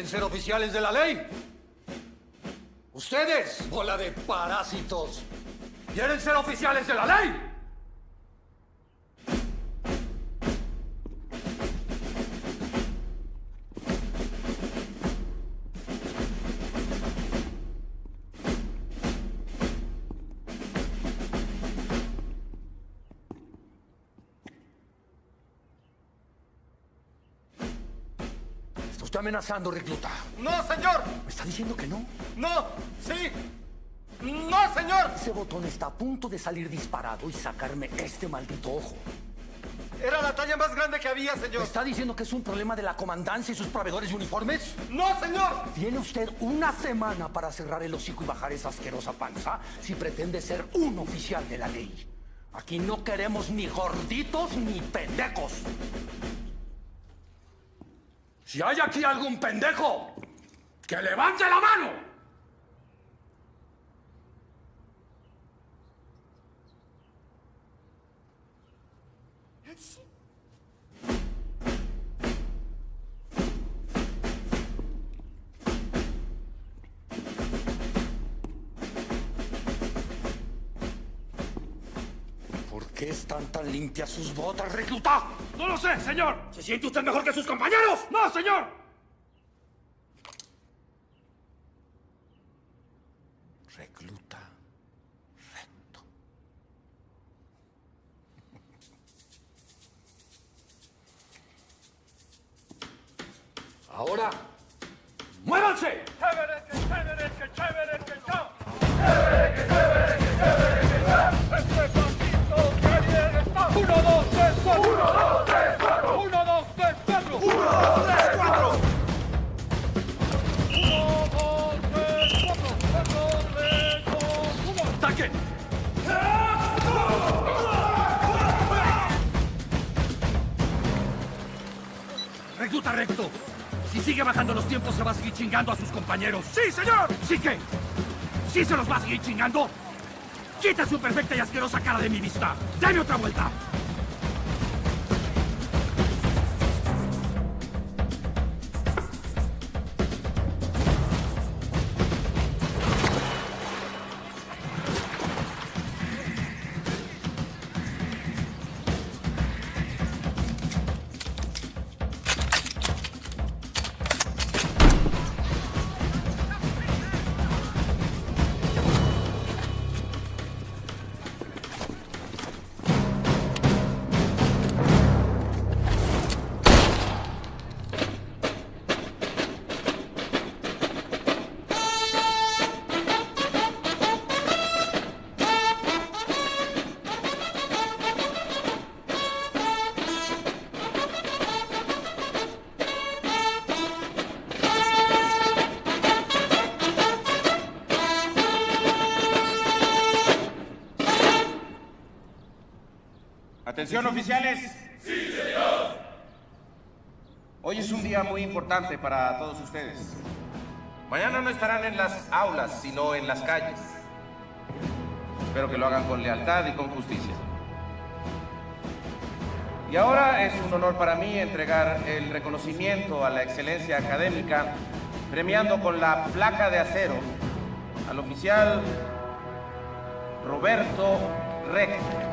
¿Quieren ser oficiales de la ley? Ustedes, bola de parásitos, ¿quieren ser oficiales de la ley? Está amenazando, recluta. ¡No, señor! ¿Me está diciendo que no? ¡No! ¡Sí! ¡No, señor! Ese botón está a punto de salir disparado y sacarme este maldito ojo. Era la talla más grande que había, ¿Me señor. está diciendo que es un problema de la comandancia y sus proveedores de uniformes? ¡No, señor! Tiene usted una semana para cerrar el hocico y bajar esa asquerosa panza si pretende ser un oficial de la ley. Aquí no queremos ni gorditos ni pendejos. Si hay aquí algún pendejo, que levante la mano. ¿Por están tan limpias sus botas, recluta? ¡No lo sé, señor! ¿Se siente usted mejor que sus compañeros? ¡No, señor! Recluta recto. Ahora, muévanse. ¡Chévere, que chévere, que chévere, que no! ¡Este pasito 1, 2, 3, 4. 1, 2, 3, 4. 1, 2, 3, 4. 1, 2, 3, 4. 1, 2, 3, 4. 4, lejos, 1. ¡Ataque! Recluta recto. Si sigue bajando los tiempos, se va a seguir chingando a sus compañeros. ¡Sí, señor! ¿Sí qué? ¿Sí se los va a seguir chingando? ¡Quita su perfecta y asquerosa cara de mi vista! ¡Dame otra vuelta! Atención oficiales. Sí, señor. Hoy es un día muy importante para todos ustedes. Mañana no estarán en las aulas, sino en las calles. Espero que lo hagan con lealtad y con justicia. Y ahora es un honor para mí entregar el reconocimiento a la excelencia académica, premiando con la placa de acero al oficial Roberto Reck.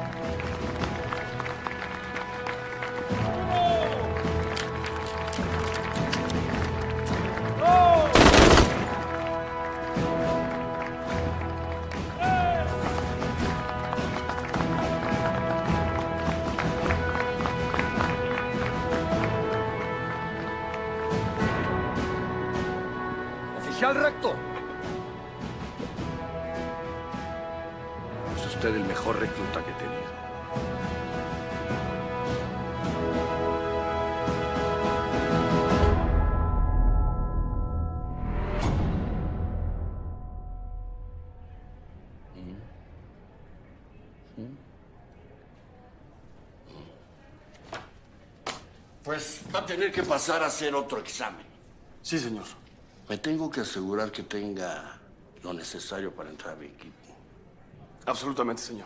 Que pasar a hacer otro examen. Sí, señor. Me tengo que asegurar que tenga lo necesario para entrar a mi equipo. Absolutamente, señor.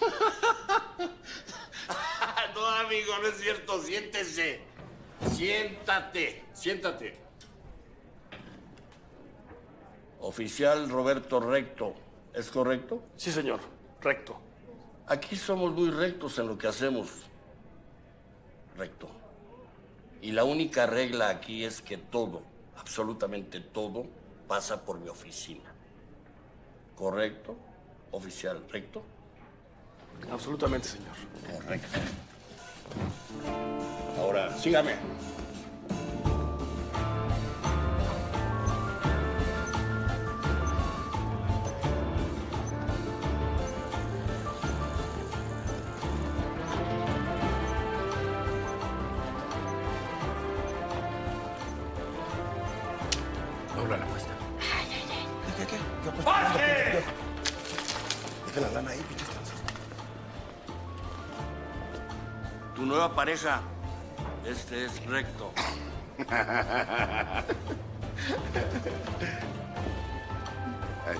no, amigo, no es cierto. Siéntese. Siéntate. Siéntate. Oficial Roberto Recto, ¿es correcto? Sí, señor. Recto. Aquí somos muy rectos en lo que hacemos. Recto. Y la única regla aquí es que todo, absolutamente todo, pasa por mi oficina. ¿Correcto? Oficial, ¿recto? Absolutamente, señor. Correcto. Ahora, sígame. Tu nueva pareja, este es recto.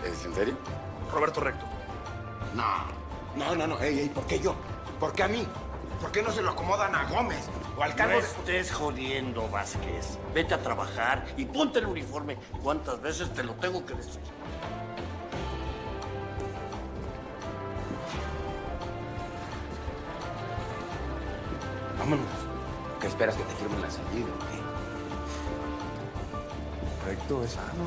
¿Es en serio? Roberto Recto. No. No, no, no. Ey, ey, ¿por qué yo? ¿Por qué a mí? ¿Por qué no se lo acomodan a Gómez? O al No Carlos. estés jodiendo, Vázquez. Vete a trabajar y ponte el uniforme. ¿Cuántas veces te lo tengo que decir? Vámonos. ¿Qué esperas que te firmen la salida? o qué? Recto es sano,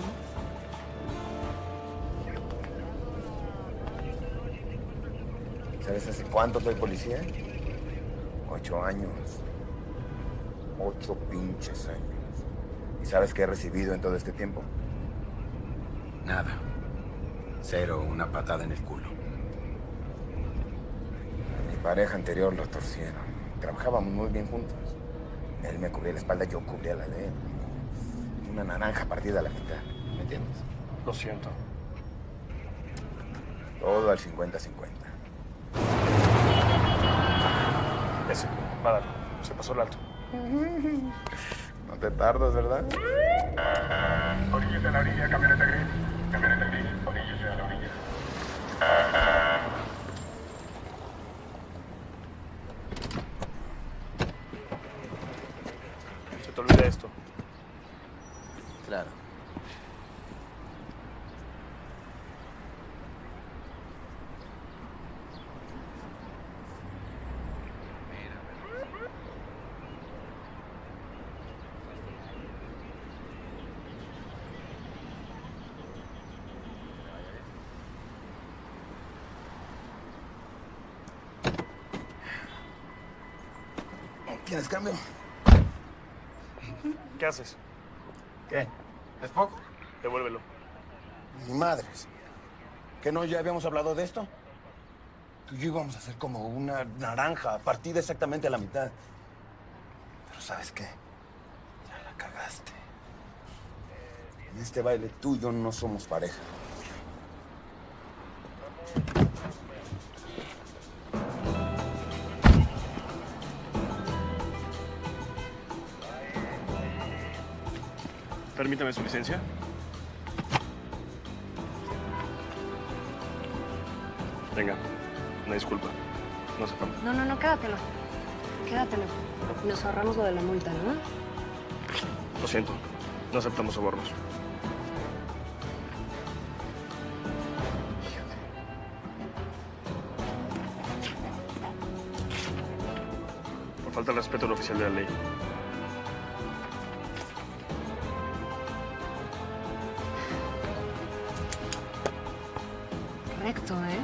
¿no? ¿Sabes hace cuánto soy policía? Ocho años. Ocho pinches años. ¿Y sabes qué he recibido en todo este tiempo? Nada. Cero, una patada en el culo. A mi pareja anterior lo torcieron. Trabajábamos muy bien juntos. Él me cubría la espalda, yo cubría la de él. Una naranja partida a la mitad. ¿Me entiendes? Lo siento. Todo al 50-50. Ese. Va a darlo. Se pasó el alto. No te tardas, ¿verdad? Oríllese a la orilla, camioneta gris. ¿Tienes cambio? ¿Qué haces? ¿Qué? ¿Es poco? Devuélvelo. Ni madres. ¿Que no ya habíamos hablado de esto? Tú y yo íbamos a hacer como una naranja, partida exactamente a la mitad. Pero ¿sabes qué? Ya la cagaste. En este baile tú y yo no somos pareja. Permítame su licencia. Venga, una disculpa. No se falta. No, no, no, quédatelo. Quédatelo. Nos ahorramos lo de la multa, ¿no? Lo siento. No aceptamos sobornos. Por falta de respeto al oficial de la ley. Correcto, ¿eh?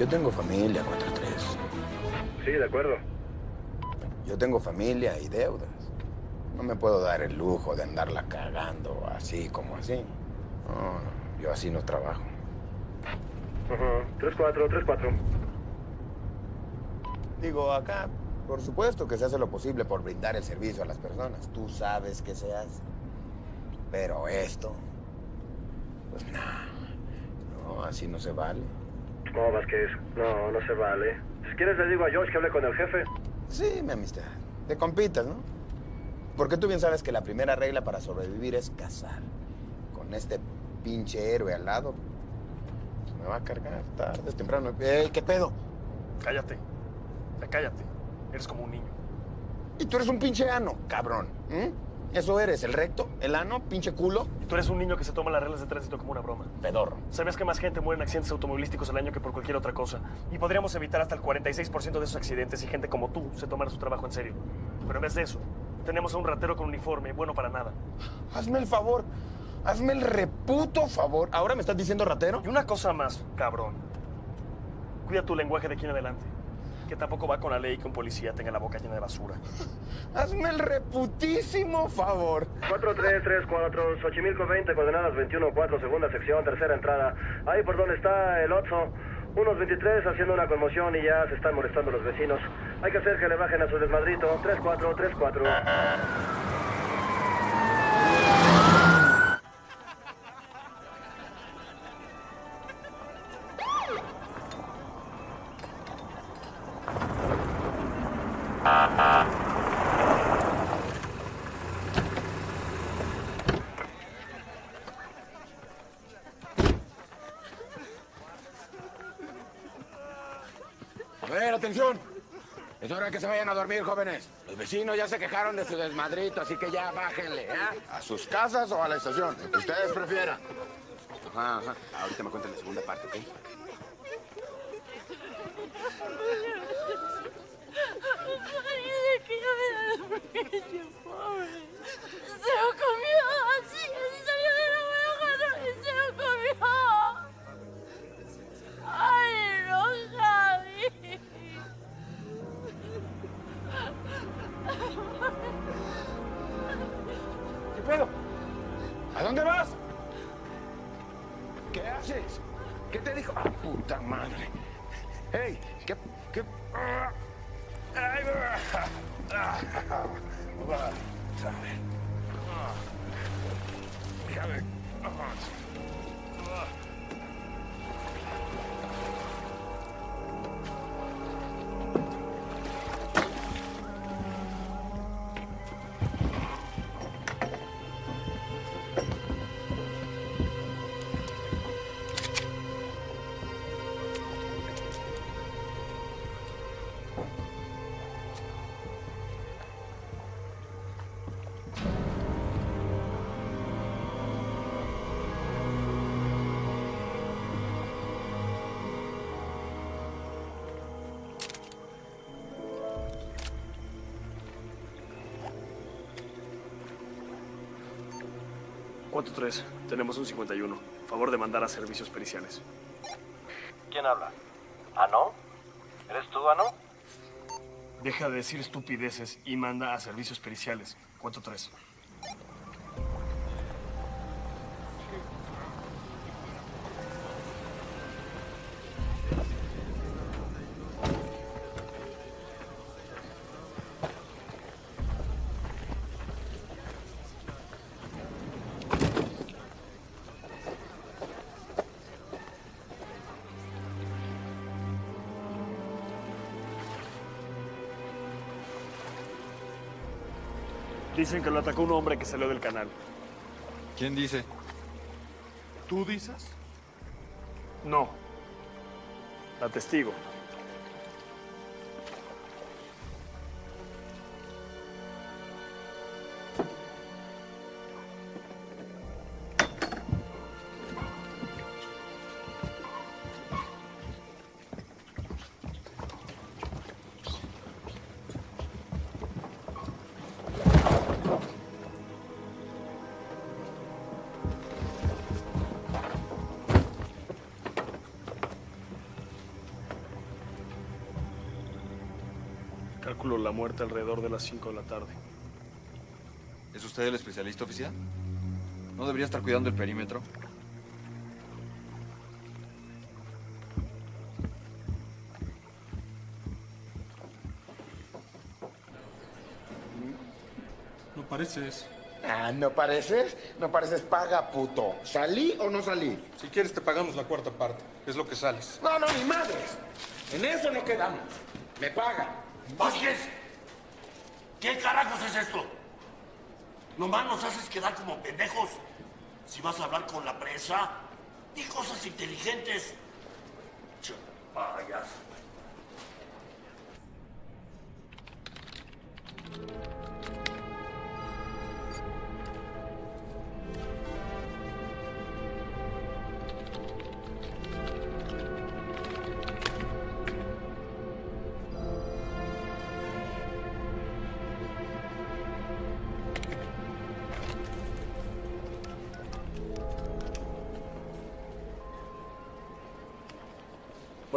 Yo tengo familia, 4-3. Sí, de acuerdo. Yo tengo familia y deudas. No me puedo dar el lujo de andarla cagando así como así. No, no, yo así no trabajo. Ajá. 3-4, 3-4. Digo, acá, por supuesto que se hace lo posible por brindar el servicio a las personas. Tú sabes que se hace. Pero esto, pues nada. No, así no se vale. No, Vázquez. No, no se vale. Si quieres le digo a Josh que hable con el jefe. Sí, mi amistad. Te compitas, ¿no? Porque tú bien sabes que la primera regla para sobrevivir es cazar. Con este pinche héroe al lado, me va a cargar tarde temprano. Ey, ¿Qué pedo? Cállate. Cállate. Eres como un niño. Y tú eres un pinche ano, cabrón. ¿eh? Eso eres, el recto, el ano, pinche culo. Y tú eres un niño que se toma las reglas de tránsito como una broma. Pedorro. ¿Sabes que más gente muere en accidentes automovilísticos al año que por cualquier otra cosa? Y podríamos evitar hasta el 46% de esos accidentes si gente como tú se tomara su trabajo en serio. Pero en vez de eso, tenemos a un ratero con uniforme, bueno para nada. Hazme el favor. Hazme el reputo favor. ¿Ahora me estás diciendo ratero? Y una cosa más, cabrón. Cuida tu lenguaje de aquí en adelante. Que tampoco va con la ley que un policía tenga la boca llena de basura. Hazme el reputísimo favor. 4334, Xochimilco 20, coordenadas 21-4, segunda sección, tercera entrada. Ahí por donde está el Otso. Unos 23 haciendo una conmoción y ya se están molestando los vecinos. Hay que hacer que le bajen a su desmadrito. 34, atención. Es hora de que se vayan a dormir, jóvenes. Los vecinos ya se quejaron de su desmadrito, así que ya bájenle, ¿eh? A sus casas o a la estación, lo que ustedes prefieran. Ajá, ajá. Ahorita me cuentan la segunda parte, ¿ok? Parece que yo era el pequeño pobre. Se lo comió así, así salió de la y se lo comió. ¿A dónde vas? ¿Qué haces? ¿Qué te dijo? Ah, puta madre. ¡Hey! ¿Qué? ¿Qué? Ay, ah, ah, ah, déjame. 4-3. Tenemos un 51. Favor de mandar a servicios periciales. ¿Quién habla? ¿Ano? ¿Eres tú, Ano? Deja de decir estupideces y manda a servicios periciales. 4-3. Dicen que lo atacó un hombre que salió del canal. ¿Quién dice? ¿Tú dices? No. La testigo. Muerte alrededor de las 5 de la tarde. ¿Es usted el especialista oficial? ¿No debería estar cuidando el perímetro? No pareces. Ah, ¿no pareces? No pareces paga, puto. ¿Salí o no salí? Si quieres te pagamos la cuarta parte. Es lo que sales. No, no, ni madres. En eso no quedamos. Me pagan. Vázquez, ¿qué carajos es esto? Nomás nos haces quedar como pendejos. Si vas a hablar con la presa, di cosas inteligentes. Che,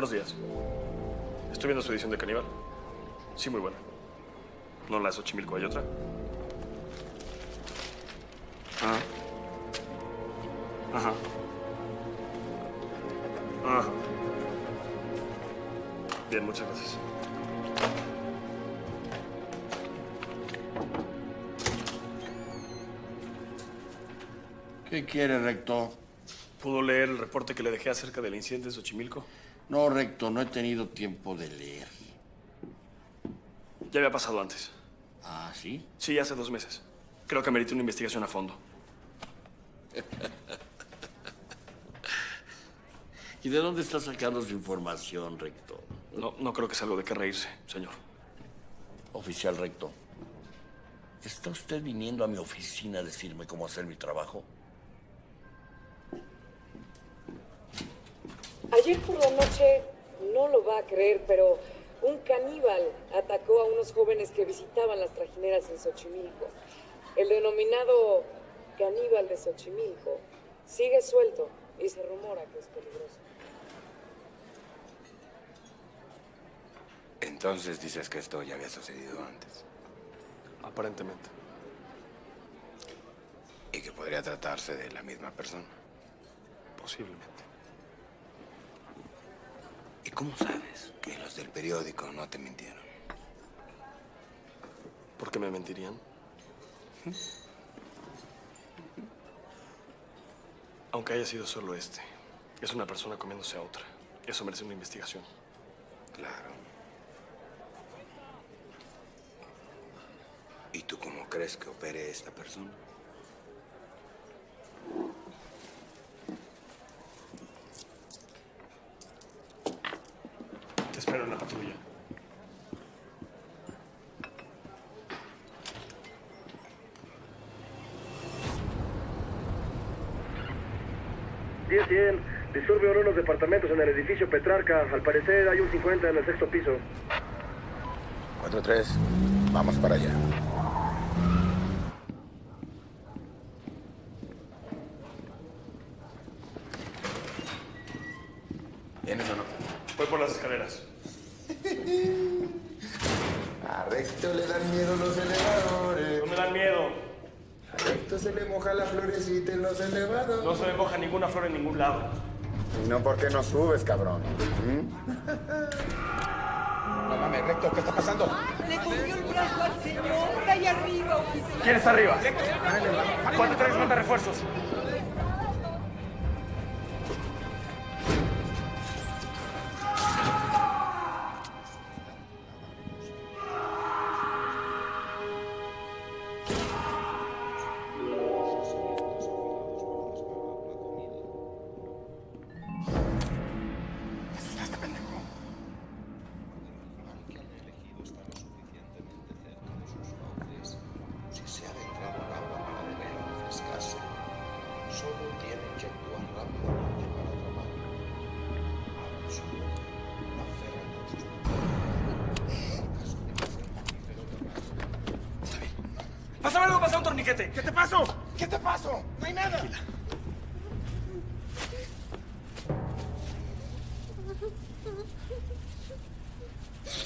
Buenos días. Estoy viendo su edición de Caníbal. Sí, muy buena. ¿No la de Xochimilco hay otra? Ah. Ajá. Ajá. Bien, muchas gracias. ¿Qué quiere, recto? ¿Pudo leer el reporte que le dejé acerca del incidente de Xochimilco? No, recto, no he tenido tiempo de leer. Ya había pasado antes. ¿Ah, sí? Sí, hace dos meses. Creo que amerita una investigación a fondo. ¿Y de dónde está sacando su información, recto? No, no creo que sea algo de qué reírse, señor. Oficial recto, ¿está usted viniendo a mi oficina a decirme cómo hacer mi trabajo? Ayer por la noche, no lo va a creer, pero un caníbal atacó a unos jóvenes que visitaban las trajineras en Xochimilco. El denominado caníbal de Xochimilco sigue suelto y se rumora que es peligroso. Entonces dices que esto ya había sucedido antes. Aparentemente. Y que podría tratarse de la misma persona. Posiblemente. ¿Y cómo sabes que los del periódico no te mintieron? ¿Por qué me mentirían? Aunque haya sido solo este, es una persona comiéndose a otra. Eso merece una investigación. Claro. ¿Y tú cómo crees que opere esta persona? En la patrulla. Diez, cien. Disturbio en unos departamentos en el edificio Petrarca. Al parecer hay un 50 en el sexto piso. 4-3. Vamos para allá. ¿Vienes o no? Voy por las escaleras. A Recto le dan miedo los elevadores. No me dan miedo. A Recto se le moja la florecita en los elevadores. No se me moja ninguna flor en ningún lado. Y no porque no subes, cabrón. No mames, Recto, ¿qué está pasando? Le cogió el brazo al señor. Está ahí arriba, oficial. ¿Quién está arriba? ¿Cuánto traes manda refuerzos?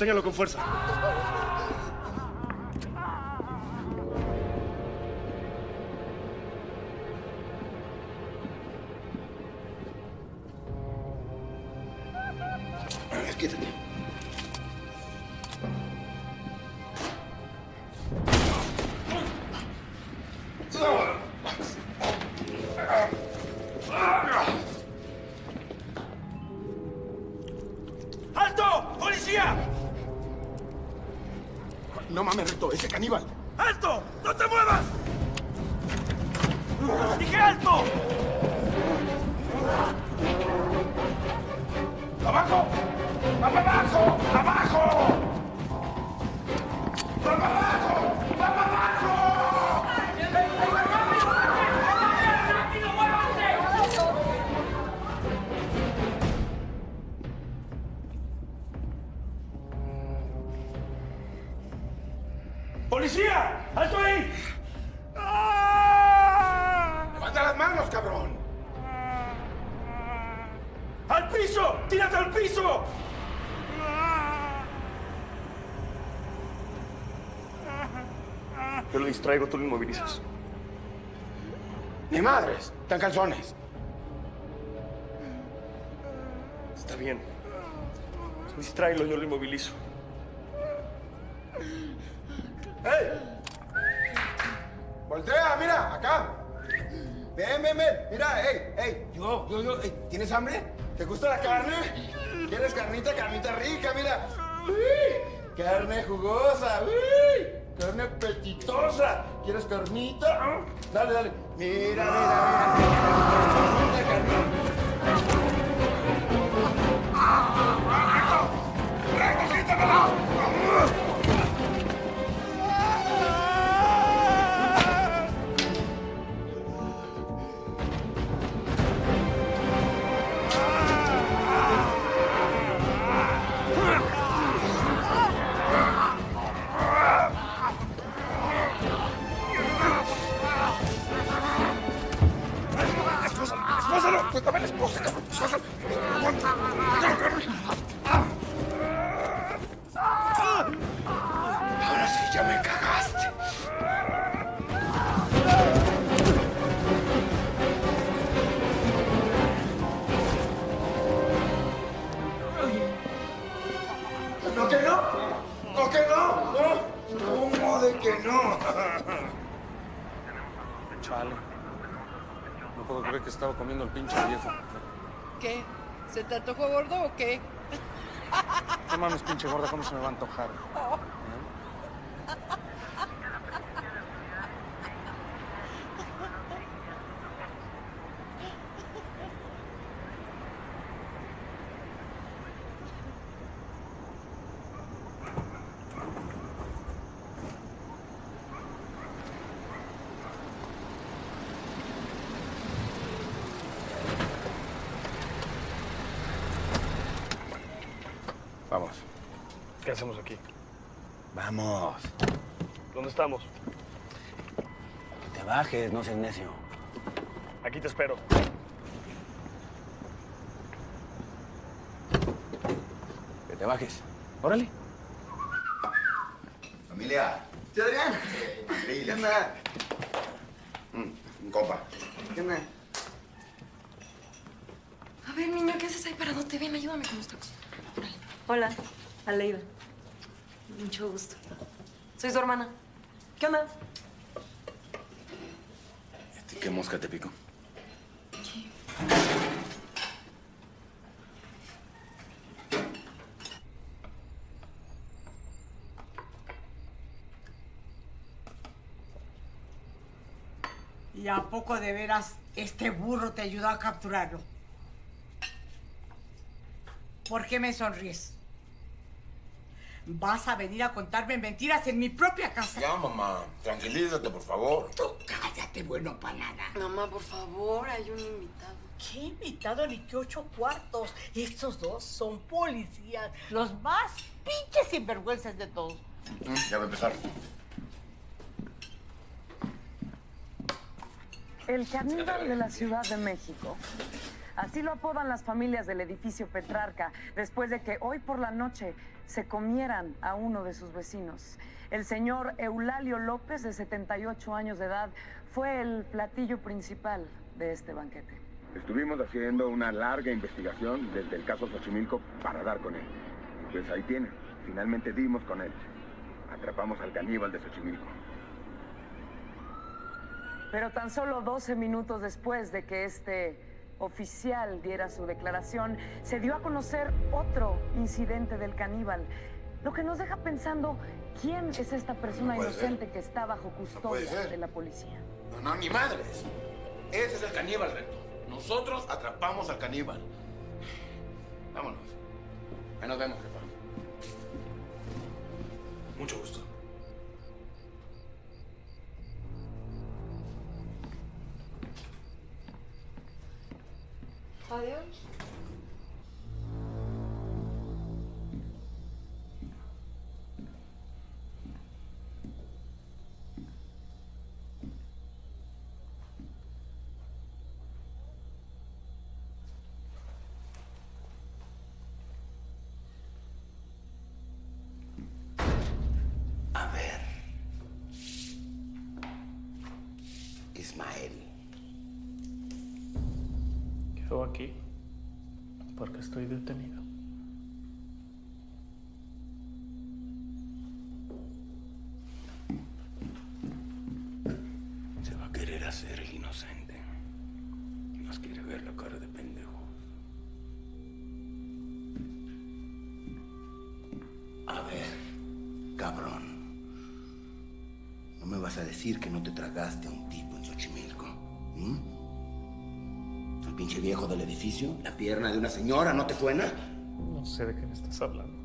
Sosténgalo con fuerza. Distraigo, tú lo inmovilizas. Ni madres, están calzones. Está bien. Distráelo, yo lo inmovilizo. ¿Quieres carnita? Ah, Dale, dale. Mira, mira, mira. Carnita, dame la esposa, que estaba comiendo el pinche viejo. ¿Qué? ¿Se te antojó gordo o qué? No mames, pinche gorda, ¿cómo se me va a antojar? Vamos. ¿Qué hacemos aquí? Vamos. ¿Dónde estamos? Que te bajes, no seas necio. Aquí te espero. Que te bajes. Órale. Familia. ¿Sí, Adrián? ¿Qué onda? Mm, un compa. ¿Qué onda? A ver, niño, ¿qué haces ahí paradote? Ven, ayúdame con los tacos. Órale. Hola, Aleida. Mucho gusto. Soy su hermana. ¿Qué onda? ¿Qué mosca te pico? ¿Y a poco de veras este burro te ayudó a capturarlo? ¿Por qué me sonríes? ¿Vas a venir a contarme mentiras en mi propia casa? Ya, mamá. Tranquilízate, por favor. Tú cállate, bueno para nada. Mamá, por favor, hay un invitado. ¿Qué invitado ni qué ocho cuartos? Estos dos son policías, los más pinches sinvergüenzas de todos. Mm, Ya va a empezar. El caníbal de la Ciudad de México. Así lo apodan las familias del edificio Petrarca, después de que hoy por la noche se comieran a uno de sus vecinos. El señor Eulalio López, de 78 años de edad, fue el platillo principal de este banquete. Estuvimos haciendo una larga investigación desde el caso Xochimilco para dar con él. Y pues ahí tiene. Finalmente dimos con él. Atrapamos al caníbal de Xochimilco. Pero tan solo 12 minutos después de que este oficial diera su declaración, se dio a conocer otro incidente del caníbal, lo que nos deja pensando quién es esta persona No puede ser. inocente que está bajo custodia de la policía. No, no, ni madres. Ese es el caníbal, Recto. Nosotros atrapamos al caníbal. Vámonos. Ahí nos vemos, jefa. Mucho gusto. Adiós. Estoy detenido. Se va a querer hacer el inocente. Nos quiere ver la cara de pendejo. A ver, cabrón. No me vas a decir que no te tragaste a un tipo en Xochimilco. Pinche viejo del edificio, la pierna de una señora, ¿no te suena? No sé de qué me estás hablando.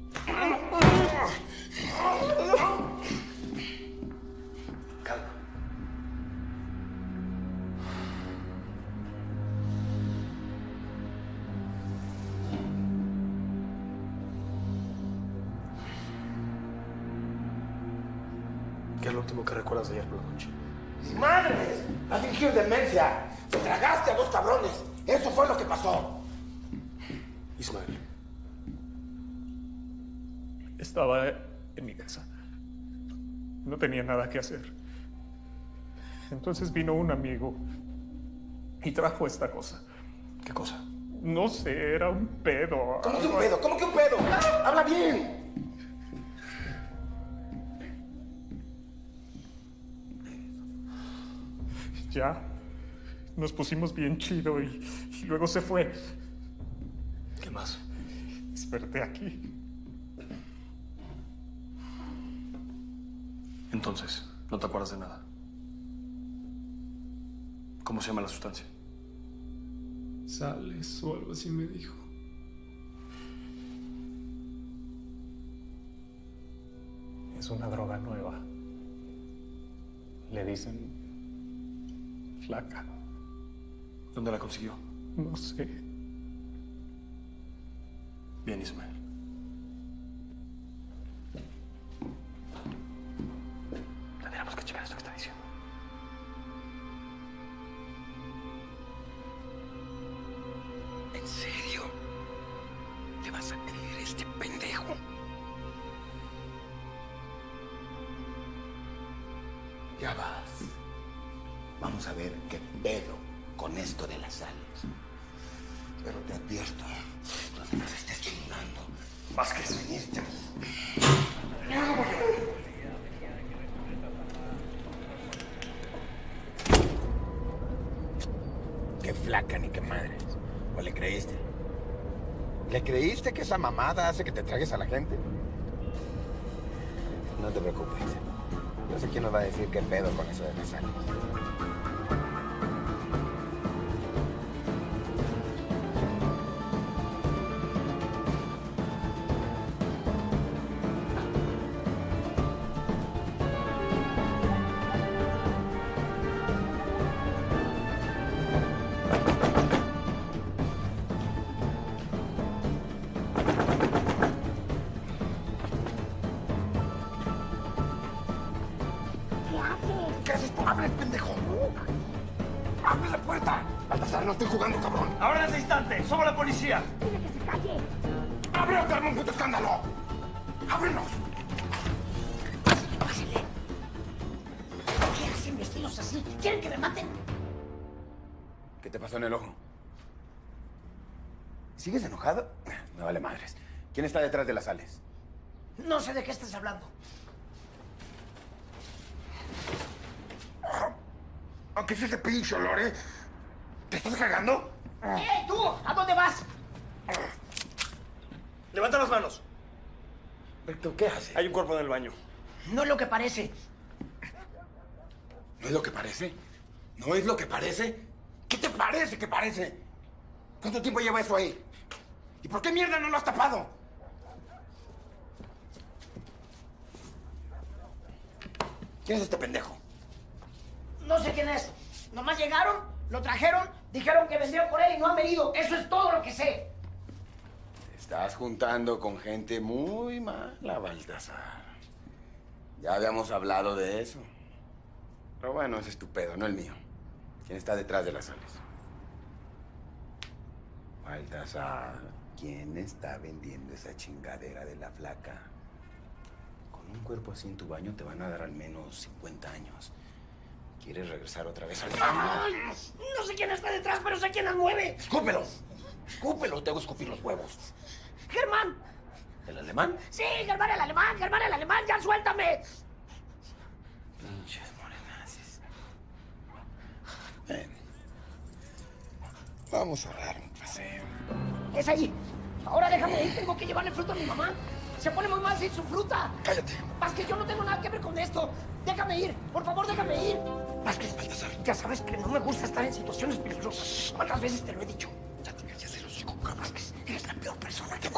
Tenía nada que hacer. Entonces vino un amigo y trajo esta cosa. ¿Qué cosa? No sé, era un pedo. ¿Cómo que un pedo? ¿Cómo que un pedo? ¡Habla bien! Ya. Nos pusimos bien chido y, y luego se fue. ¿Qué más? Desperté aquí. Entonces, no te acuerdas de nada. ¿Cómo se llama la sustancia? Sales o algo así me dijo. Es una droga nueva. Le dicen flaca. ¿Dónde la consiguió? No sé. Bien, Ismael. Esa mamada hace que te tragues a la gente? No te preocupes. Yo sé quién nos va a decir qué pedo con eso de las sales. ¿Sigues enojado? Me vale madres. ¿Quién está detrás de las sales? No sé de qué estás hablando. Aunque es ese pinche olor, ¿eh? ¿Te estás cagando? ¡Ey, tú! ¿A dónde vas? ¡Levanta las manos! ¿Pero qué haces? Hay un cuerpo en el baño. No es lo que parece. ¿No es lo que parece? ¿No es lo que parece? ¿Qué te parece que parece? ¿Cuánto tiempo lleva eso ahí? ¿Y por qué mierda no lo has tapado? ¿Quién es este pendejo? No sé quién es. Nomás llegaron, lo trajeron, dijeron que vendrían por él y no han venido. Eso es todo lo que sé. Te estás juntando con gente muy mala, Baltasar. Ya habíamos hablado de eso. Pero bueno, ese es tu pedo, no el mío. ¿Quién está detrás de las sales? Baltasar, ¿quién está vendiendo esa chingadera de la flaca? Con un cuerpo así en tu baño te van a dar al menos 50 años. ¿Quieres regresar otra vez al baño? No sé quién está detrás, pero sé quién las mueve. ¡Escúpelo! Escúpelo, te hago escupir los huevos. ¡Germán! ¿El alemán? ¡Sí, Germán el alemán! ¡Germán el alemán! ¡Ya suéltame! Pinches morenazis. Ven. Vamos a dar un paseo. Es ahí. Ahora déjame ir, tengo que llevarle fruta a mi mamá. Se pone muy mal sin su fruta. Cállate. Vázquez, yo no tengo nada que ver con esto. Déjame ir, por favor, déjame ir. Vázquez, Baltasar. Ya sabes que no me gusta estar en situaciones peligrosas. ¿Cuántas veces te lo he dicho? Ya te callas el hocico, cabrón. Vázquez, eres la peor persona que he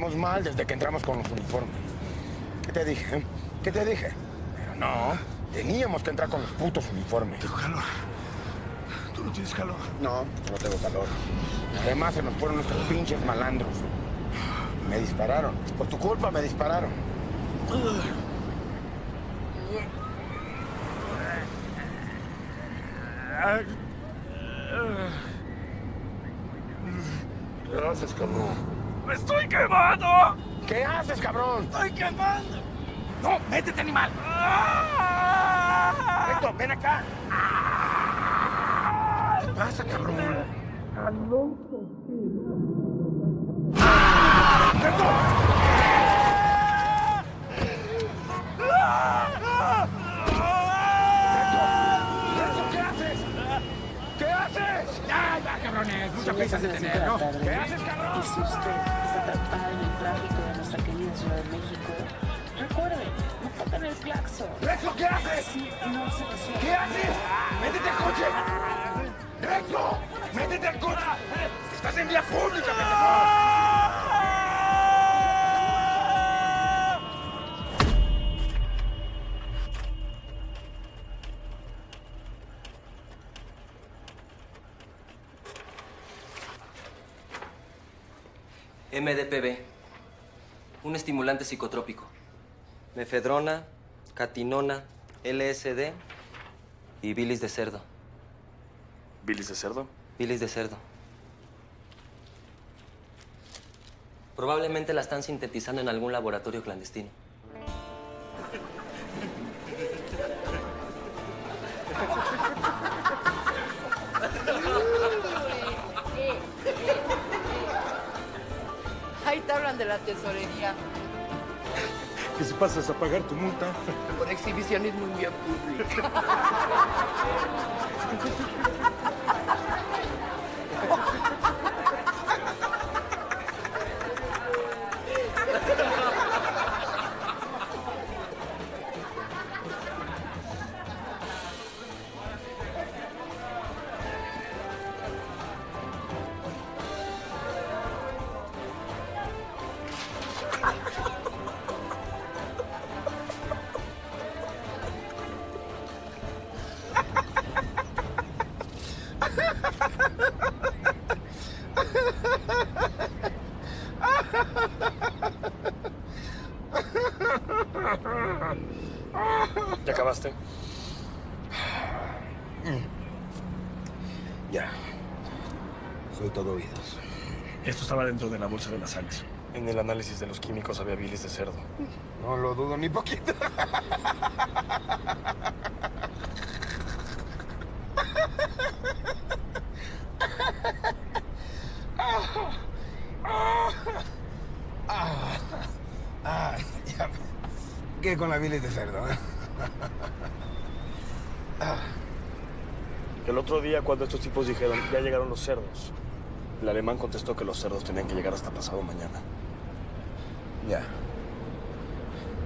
Estamos mal desde que entramos con los uniformes. ¿Qué te dije? ¿Qué te dije? Pero no, teníamos que entrar con los putos uniformes. Tengo calor. ¿Tú no tienes calor? No, no tengo calor. Además se nos fueron nuestros pinches malandros. Me dispararon. Por tu culpa me dispararon. ¿Qué haces, cabrón? ¡Me estoy quemando! ¿Qué haces, cabrón? ¡Estoy quemando! ¡No! ¡Métete, animal! Héctor, ven acá. ¿Qué pasa, cabrón? ¿Qué psicotrópico. Mefedrona, catinona, LSD y bilis de cerdo. ¿Bilis de cerdo? Bilis de cerdo. Probablemente la están sintetizando en algún laboratorio clandestino. Ahí te hablan de la tesorería. Que si pasas a pagar tu multa. Por exhibicionismo en vía pública. dentro de la bolsa de las sales. En el análisis de los químicos había bilis de cerdo. No lo dudo ni poquito. ¿Qué con la bilis de cerdo? eh? El otro día, cuando estos tipos dijeron, ya llegaron los cerdos, el alemán contestó que los cerdos tenían que llegar hasta pasado mañana. Ya.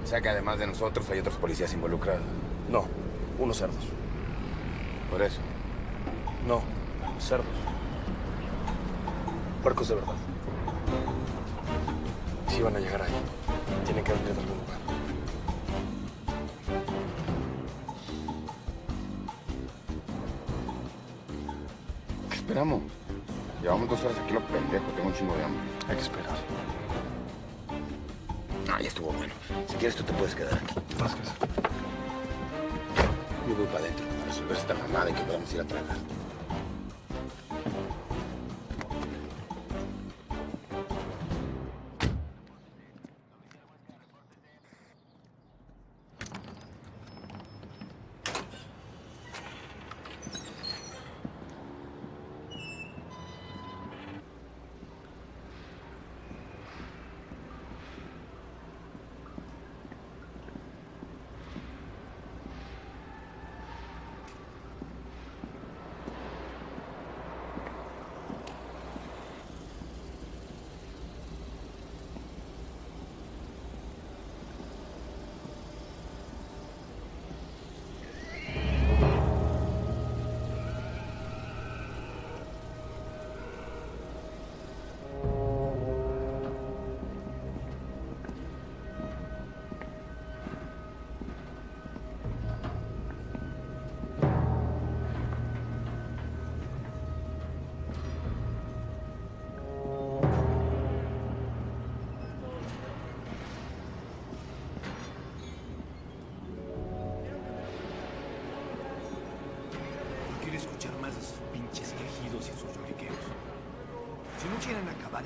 O sea que además de nosotros hay otros policías involucrados. No, unos cerdos. Por eso. No, cerdos. Puercos de verdad. Si van a llegar ahí, de hambre. Hay que esperar. Ah, ya estuvo bueno. Si quieres, tú te puedes quedar aquí. Vázquez. Yo voy para adentro para resolver esta mamada y que podamos ir a tragar.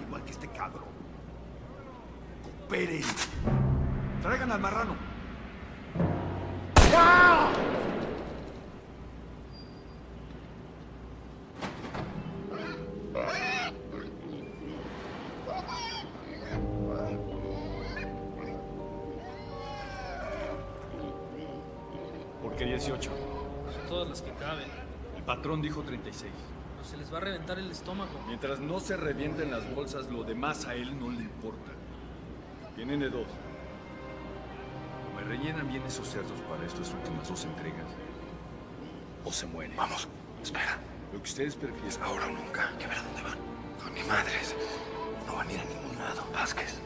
Igual que este cabrón, cooperen. Traigan al marrano. ¿Por qué 18? Todas las que caben. El patrón dijo 36. Se les va a reventar el estómago. Mientras no se revienten las bolsas, lo demás a él no le importa. Tienen de dos. O me rellenan bien esos cerdos para estas últimas dos entregas. O se mueren. Vamos, espera. Lo que ustedes prefieren. Ahora o nunca. Que ver a dónde van. Con mi madres. No van a ir a ningún lado. Vázquez.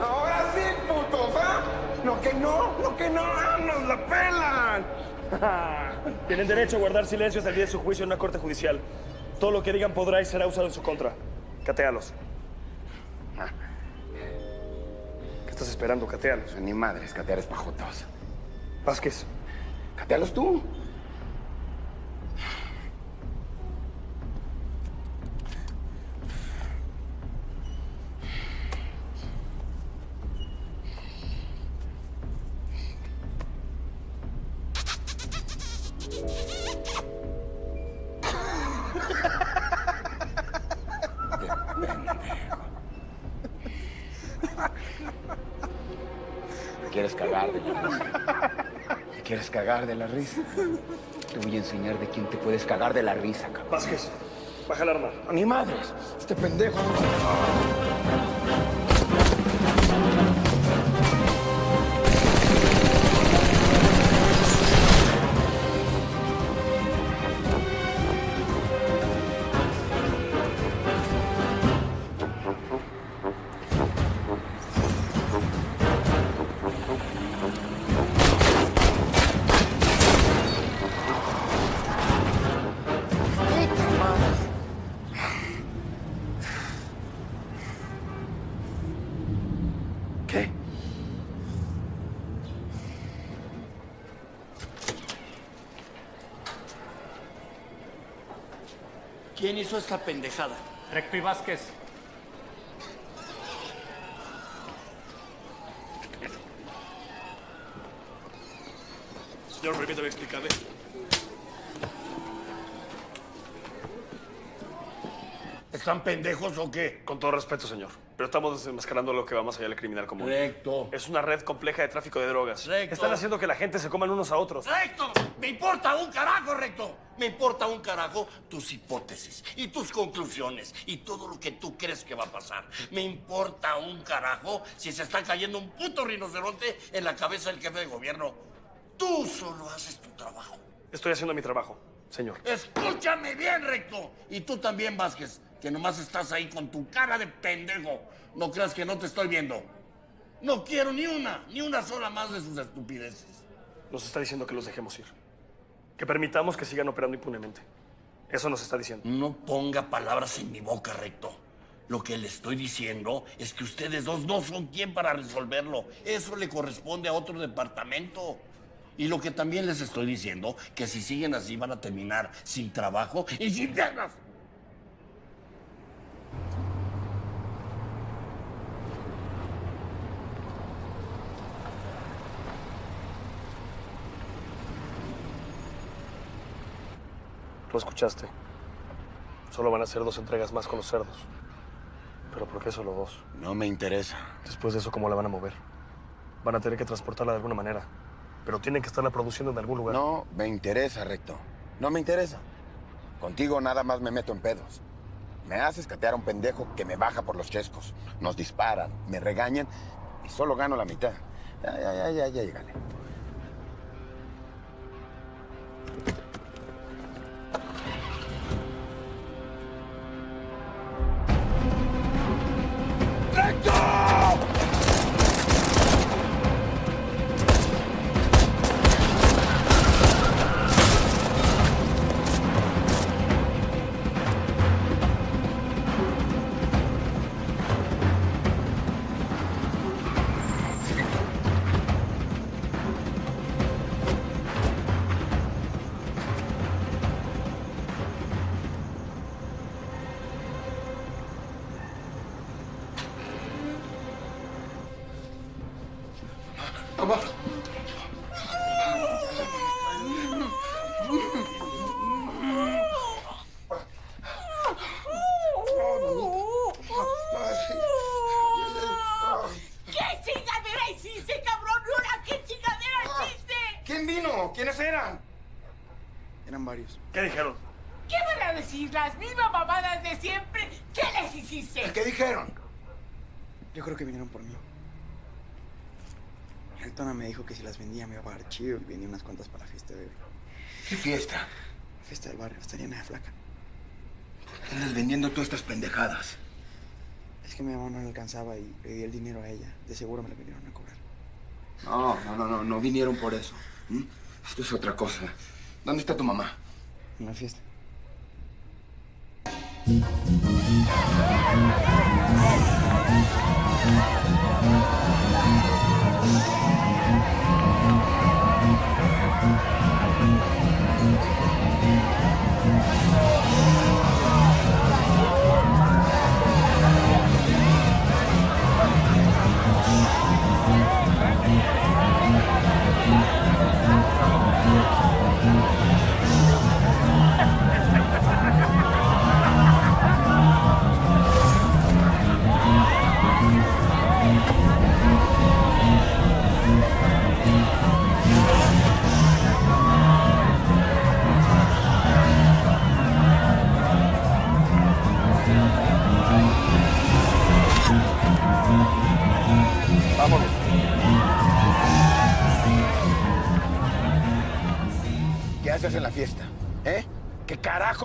¡Ahora sí, putos! ¿ah? ¡Lo que no! ¡Lo que no! ¡Ah, ¡Nos la pelan! Tienen derecho a guardar silencio hasta el día de su juicio en una corte judicial. Todo lo que digan podrá y será usado en su contra. Catéalos. ¿Qué estás esperando? Catéalos. Ni madres, catear es pajotos. Vázquez. Catealos tú. Quieres cagar de la risa? ¿Te quieres cagar de la risa? Te voy a enseñar de quién te puedes cagar de la risa, cabrón. Vázquez, baja el arma. Ni madres. Este pendejo. Hizo esta pendejada? Recto y Vázquez. Señor, permítame explicarle. ¿Están pendejos o qué? Con todo respeto, señor. Pero estamos desenmascarando lo que va más allá del criminal común. Recto. Es una red compleja de tráfico de drogas. Recto. Están haciendo que la gente se coman unos a otros. ¡Recto! Me importa un carajo, Recto. Me importa un carajo tus hipótesis y tus conclusiones y todo lo que tú crees que va a pasar. Me importa un carajo si se está cayendo un puto rinoceronte en la cabeza del jefe de gobierno. Tú solo haces tu trabajo. Estoy haciendo mi trabajo, señor. Escúchame bien, Recto. Y tú también, Vázquez, que nomás estás ahí con tu cara de pendejo. No creas que no te estoy viendo. No quiero ni una, ni una sola más de sus estupideces. Nos está diciendo que los dejemos ir. Que permitamos que sigan operando impunemente. Eso nos está diciendo. No ponga palabras en mi boca, Recto. Lo que le estoy diciendo es que ustedes dos no son quien para resolverlo. Eso le corresponde a otro departamento. Y lo que también les estoy diciendo, que si siguen así van a terminar sin trabajo y sin piernas. Lo escuchaste. Solo van a ser dos entregas más con los cerdos. ¿Pero por qué solo dos? No me interesa. Después de eso, ¿cómo la van a mover? Van a tener que transportarla de alguna manera. Pero tienen que estarla produciendo en algún lugar. No me interesa, Recto. No me interesa. Contigo nada más me meto en pedos. Me haces catear a un pendejo que me baja por los chescos. Nos disparan, me regañan y solo gano la mitad. Ya, ya, ya, ya, ya, Let go! Las vendía a pagar chido y vendí unas cuantas para la fiesta de hoy. ¿Qué fiesta? Fiesta del barrio, estaría nada flaca. Andas vendiendo todas estas pendejadas. Es que mi mamá no le alcanzaba y le di el dinero a ella. De seguro me lo vinieron a cobrar. No, no, no, no, no vinieron por eso. Esto es otra cosa. ¿Dónde está tu mamá? En la fiesta.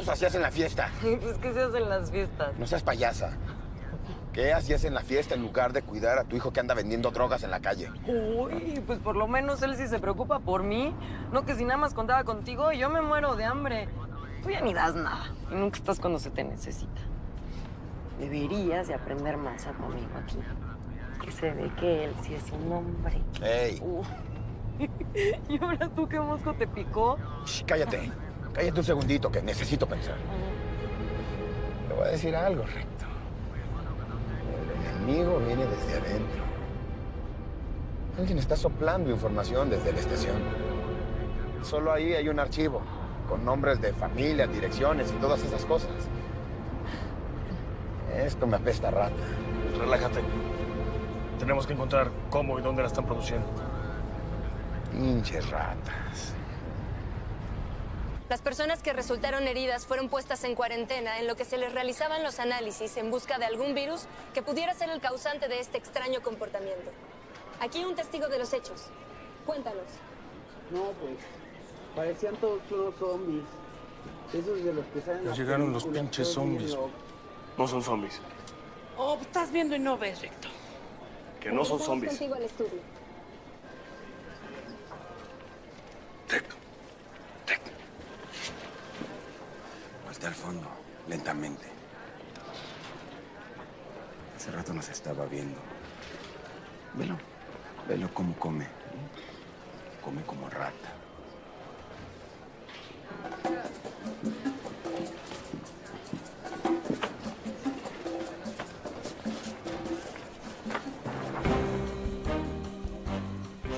Hacías en la fiesta? Pues, ¿qué se hace en las fiestas? No seas payasa. ¿Qué hacías en la fiesta en lugar de cuidar a tu hijo que anda vendiendo drogas en la calle? Uy, pues por lo menos él sí se preocupa por mí. No que si nada más contaba contigo, yo me muero de hambre. Tú ya ni das nada. Y nunca estás cuando se te necesita. Deberías de aprender más a tu amigo aquí. Que se ve que él sí es un hombre. ¡Ey! Uh. ¿Y ahora tú qué mosco te picó? Shh, cállate. Cállate un segundito que necesito pensar. Te voy a decir algo, Recto. El enemigo viene desde adentro. Alguien está soplando información desde la estación. Solo ahí hay un archivo con nombres de familias, direcciones y todas esas cosas. Esto me apesta rata. Relájate. Tenemos que encontrar cómo y dónde la están produciendo. Pinches ratas. Las personas que resultaron heridas fueron puestas en cuarentena en lo que se les realizaban los análisis en busca de algún virus que pudiera ser el causante de este extraño comportamiento. Aquí un testigo de los hechos. Cuéntanos. No, pues. Parecían todos unos zombies. Esos de los que salen. Ya llegaron los pinches zombies. No son zombies. Oh, estás viendo y no ves, Recto. Que no son zombies. contigo al estudio. Voltea al fondo, lentamente. Hace rato nos estaba viendo. Velo, velo cómo come. Come como rata.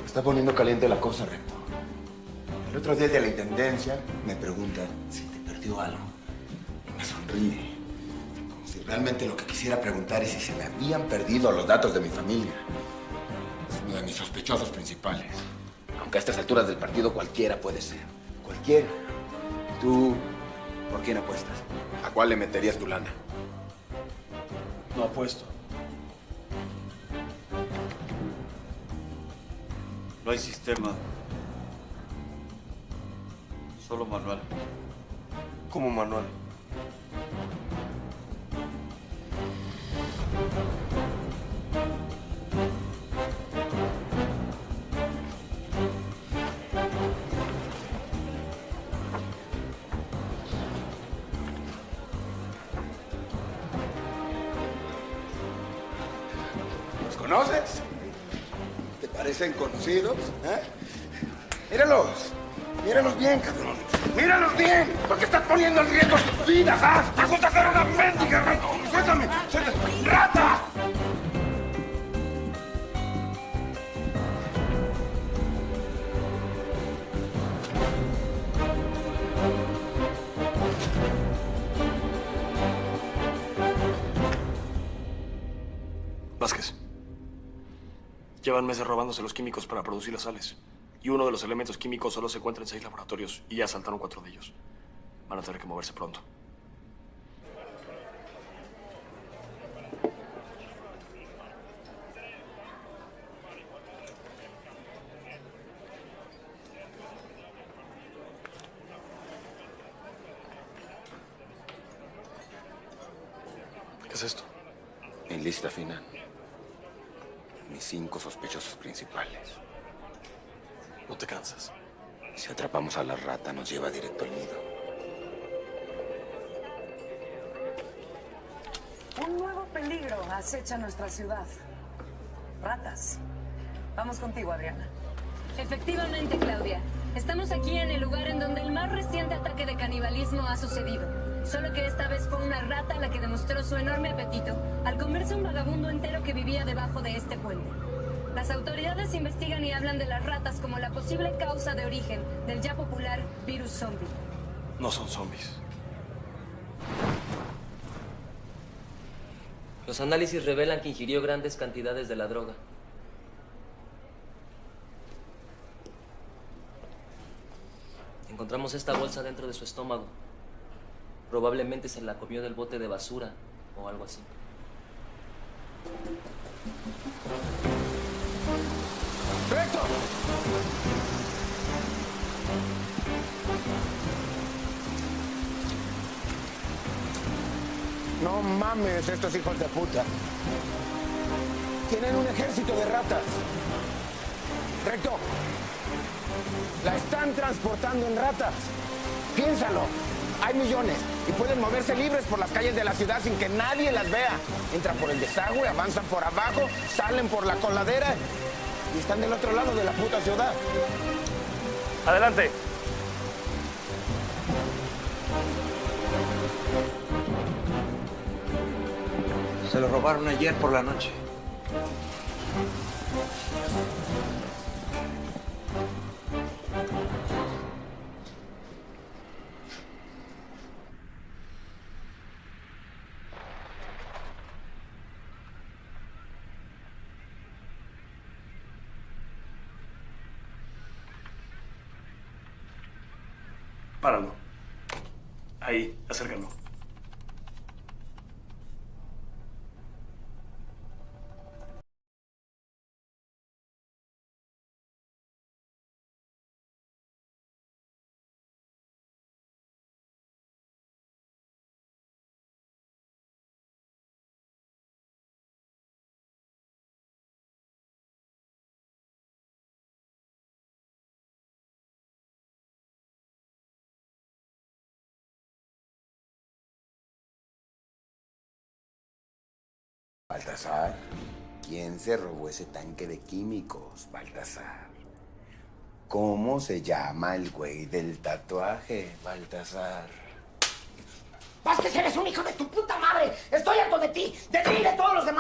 Está poniendo caliente la cosa, Recto. El otro día de la intendencia me pregunta si te perdió algo. Sonríe. Como si realmente lo que quisiera preguntar es si se me habían perdido los datos de mi familia. Es uno de mis sospechosos principales. Aunque a estas alturas del partido cualquiera puede ser. Cualquiera. ¿Tú por quién apuestas? ¿A cuál le meterías tu lana? No apuesto. No hay sistema. Solo manual. ¿Cómo manual? ¿Los conoces? ¿Te parecen conocidos? ¿Eh? Míralos. Míralos bien, cabrón. ¡Míralos bien! Porque estás poniendo en riesgo sus vidas, ¿ah? ¿Te gusta ser una mendiga, rata? ¡Suéltame! ¡Suéltame! ¡Rata! Vázquez. Llevan meses robándose los químicos para producir las sales. Y uno de los elementos químicos solo se encuentra en seis laboratorios y ya saltaron cuatro de ellos. Van a tener que moverse pronto. ¿Qué es esto? Mi lista final. Mis cinco sospechosos principales. No te cansas. Si atrapamos a la rata, nos lleva directo al nido. Un nuevo peligro acecha nuestra ciudad. Ratas. Vamos contigo, Adriana. Efectivamente, Claudia. Estamos aquí en el lugar en donde el más reciente ataque de canibalismo ha sucedido. Solo que esta vez fue una rata la que demostró su enorme apetito al comerse un vagabundo entero que vivía debajo de este puente. Las autoridades investigan y hablan de las ratas como la posible causa de origen del ya popular virus zombie. No son zombies. Los análisis revelan que ingirió grandes cantidades de la droga. Encontramos esta bolsa dentro de su estómago. Probablemente se la comió del bote de basura o algo así. ¡Recto! No mames, estos hijos de puta. Tienen un ejército de ratas. Recto. La están transportando en ratas. Piénsalo. Hay millones y pueden moverse libres por las calles de la ciudad sin que nadie las vea. Entran por el desagüe, avanzan por abajo, salen por la coladera y están del otro lado de la puta ciudad. Adelante. Se lo robaron ayer por la noche. Acércalo. Baltasar, ¿quién se robó ese tanque de químicos, Baltasar? ¿Cómo se llama el güey del tatuaje, Baltasar? Vázquez, eres un hijo de tu puta madre. Estoy harto de ti, de ti y de todos los demás.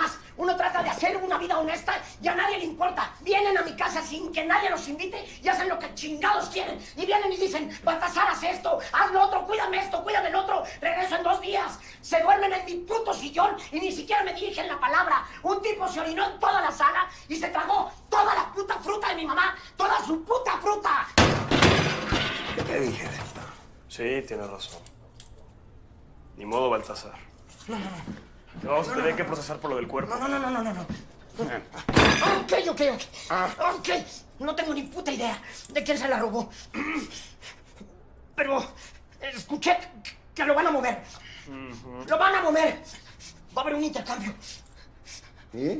Trata de hacer una vida honesta y a nadie le importa. Vienen a mi casa sin que nadie los invite y hacen lo que chingados quieren. Y vienen y dicen, Baltasar, haz esto, haz lo otro, cuídame esto, cuídame el otro. Regreso en dos días. Se duermen en mi puto sillón y ni siquiera me dirigen la palabra. Un tipo se orinó en toda la sala y se tragó toda la puta fruta de mi mamá. Toda su puta fruta. ¿Qué te dije de esto? Sí, tienes razón. Ni modo, Baltasar. No, no, no. Te vamos a tener que procesar por lo del cuerpo. No, no, no, no, no, no. Ok, ok, ok. Ok. No tengo ni puta idea de quién se la robó. Pero escuché que lo van a mover. Lo van a mover. Va a haber un intercambio. ¿Y?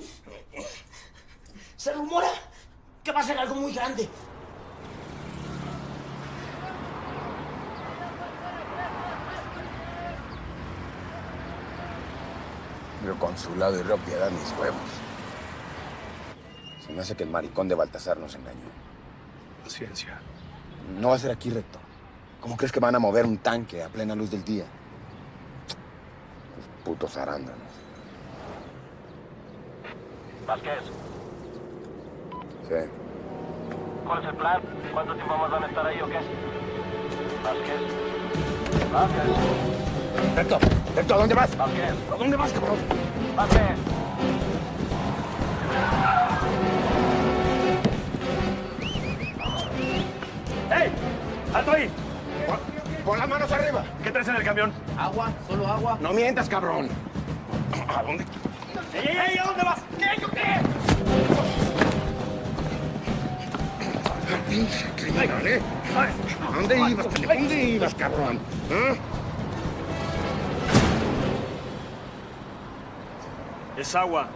Se rumora que va a ser algo muy grande. Pero consulado y propiedad mis huevos. Se me hace que el maricón de Baltasar nos engañó. Paciencia. No va a ser aquí recto. ¿Cómo crees que van a mover un tanque a plena luz del día? Los putos arándanos. Vázquez, Sí. ¿cuál es el plan? ¿Cuánto tiempo más van a estar ahí o qué? Vázquez. Vázquez. Recto, recto, ¿A dónde vas? ¿A dónde vas, cabrón? ¡Ey! ¡Alto ahí! Pon las manos arriba. ¿Qué traes en el camión? Agua, solo agua. No mientas, cabrón. ¿A dónde? ¡Ey, ey, ey! ¿A dónde vas? ¿Qué, yo qué? Criminal, ¿eh? ¿A dónde ibas? ¿A dónde ibas, cabrón? ¿Eh? Es agua.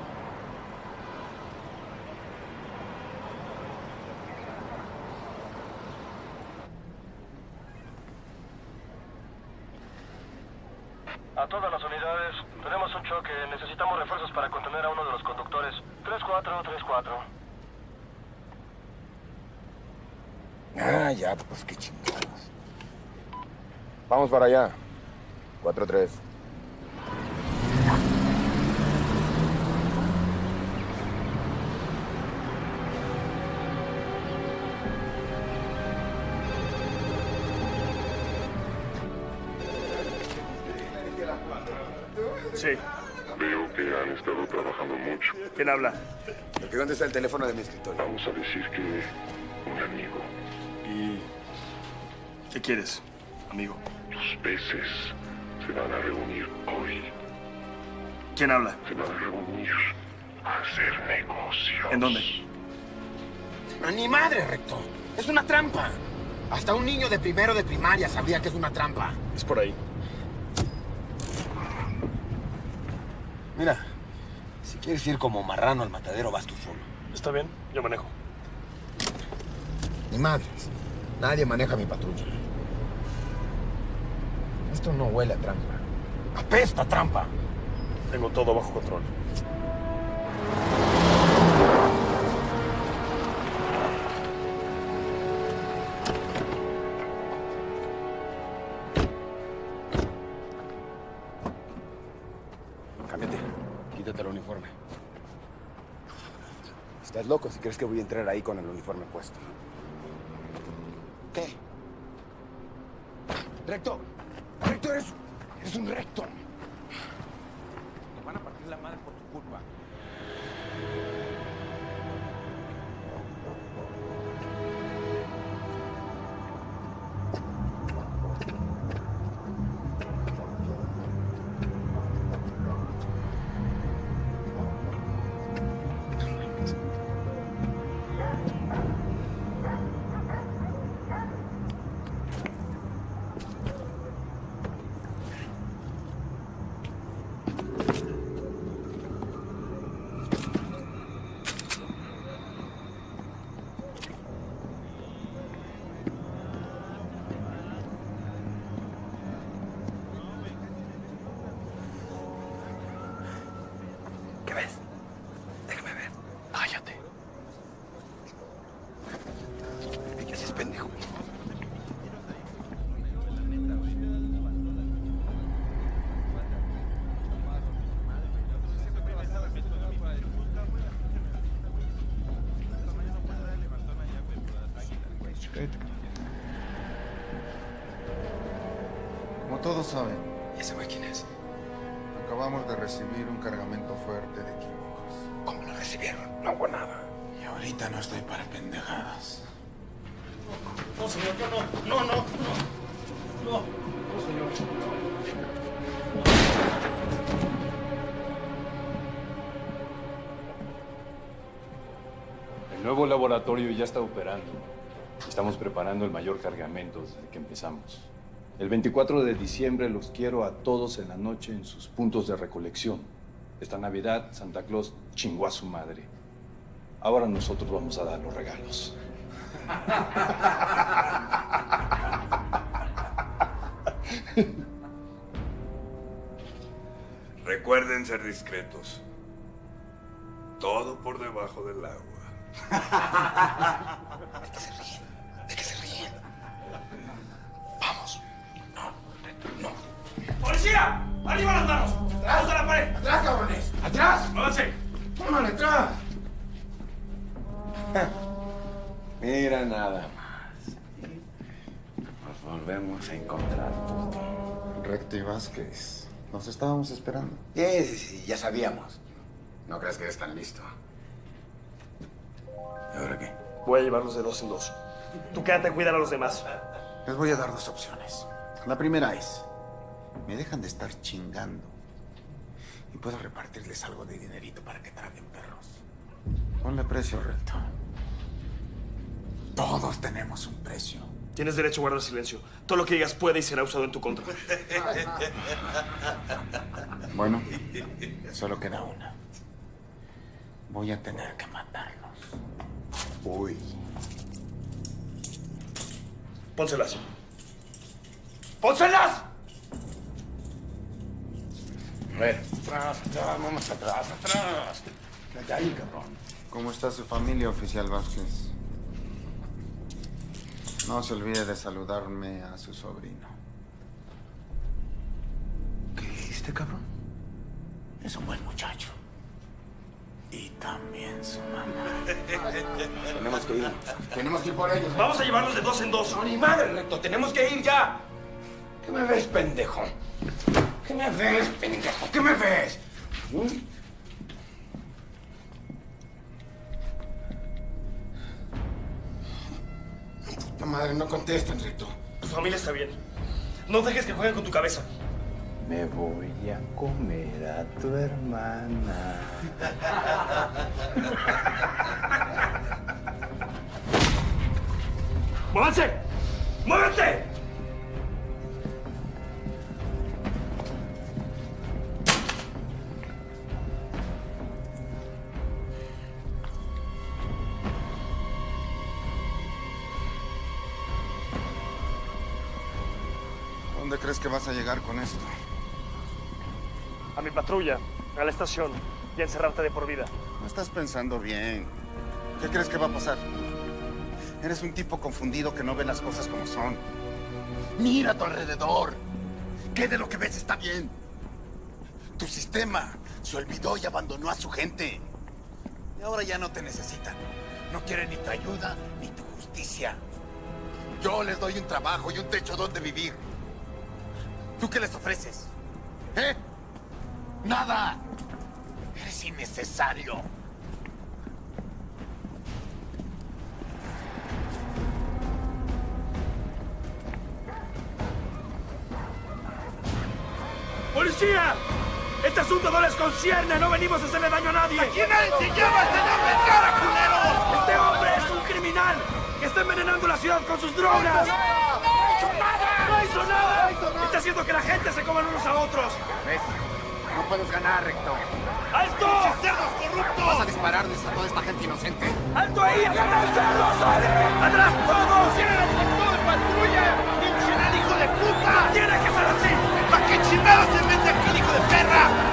A todas las unidades, tenemos un choque. Necesitamos refuerzos para contener a uno de los conductores. 3434. Ah, ya, pues qué chingados. Vamos para allá. 4-3. ¿Quién habla? Porque ¿Dónde está el teléfono de mi escritorio? Vamos a decir que un amigo. ¿Y qué quieres, amigo? Los peces se van a reunir hoy. ¿Quién habla? Se van a reunir a hacer negocios. ¿En dónde? ¡A ni madre, recto! ¡Es una trampa! Hasta un niño de primero de primaria sabría que es una trampa. Es por ahí. Mira, quieres ir como marrano al matadero, vas tú solo. Está bien, yo manejo. Ni madres. Nadie maneja mi patrulla. Esto no huele a trampa. ¡Apesta a trampa! Tengo todo bajo control. Si crees que voy a entrar ahí con el uniforme puesto. ¿Qué? ¡Recto! ¡Recto, eres, eres un recto! Laboratorio ya está operando. Estamos preparando el mayor cargamento desde que empezamos. El 24 de diciembre los quiero a todos en la noche en sus puntos de recolección. Esta Navidad, Santa Claus chingó a su madre. Ahora nosotros vamos a dar los regalos. Recuerden ser discretos. Todo por debajo del agua. ¿De qué se ríen? ¿De qué se ríen? Vamos. ¡Policía! ¡Arriba las manos! ¡Atrás de la pared! ¡Atrás, cabrones! ¡Atrás! ¡Muévanse! ¡Tómale, atrás! Mira nada más. Nos volvemos a encontrar. Recto y Vázquez, nos estábamos esperando. Sí, sí, sí, ya sabíamos. No creas que eres tan listo. ¿Y ahora qué? Voy a llevarlos de dos en dos. Tú quédate a cuidar a los demás. Les voy a dar dos opciones. La primera es me dejan de estar chingando. Y puedo repartirles algo de dinerito para que traguen perros. Ponle precio, recto. Todos tenemos un precio. Tienes derecho a guardar silencio. Todo lo que digas puede y será usado en tu contra. Bueno, solo queda una. Voy a tener que matarlos. Uy. Pónselas. ¡Pónselas! A ver. Atrás, atrás, vamos atrás, atrás. Ya ahí, cabrón. ¿Cómo está su familia, oficial Vázquez? No se olvide de saludarme a su sobrino. ¿Qué dijiste, cabrón? Es un buen muchacho. Y también su mamá. Tenemos que ir. Tenemos que ir por ellos. Vamos a llevarlos de dos en dos. No, ni madre, recto. Tenemos que ir ya. ¿Qué me ves, pendejo? ¿Qué me ves, pendejo? ¿Qué me ves? ¿Mm? Puta madre, no contestan, recto. Tu familia está bien. No dejes que jueguen con tu cabeza. Me voy a comer a tu hermana. ¡Muévanse! ¡Muévete! ¿Dónde crees que vas a llegar con esto? A mi patrulla, a la estación y a encerrarte de por vida. No estás pensando bien. ¿Qué crees que va a pasar? Eres un tipo confundido que no ve las cosas como son. Mira a tu alrededor. ¿Qué de lo que ves está bien? Tu sistema se olvidó y abandonó a su gente. Y ahora ya no te necesitan. No quieren ni tu ayuda ni tu justicia. Yo les doy un trabajo y un techo donde vivir. ¿Tú qué les ofreces? ¿Eh? Nada. Eres innecesario. ¡Policía! Este asunto no les concierne, no venimos a hacerle daño a nadie. ¡Aquí nadie se lleva el señor Vergara, culeros! Este hombre es un criminal que está envenenando la ciudad con sus drogas. ¡No hizo nada! ¡No hizo nada! Está haciendo que la gente se coman unos a otros. ¿Ves? Puedes ganar, recto. ¡Alto! cerdos corruptos! Vas a dispararles a toda esta gente inocente. ¡Alto ahí! ¡Atrás, cerdos! ¡Atrás todos! ¡Tienen el portón de patrulla! ¡Pinche hijo de puta! ¡Tiene que ser así! ¿Para qué chingados se mete aquí, hijo de perra?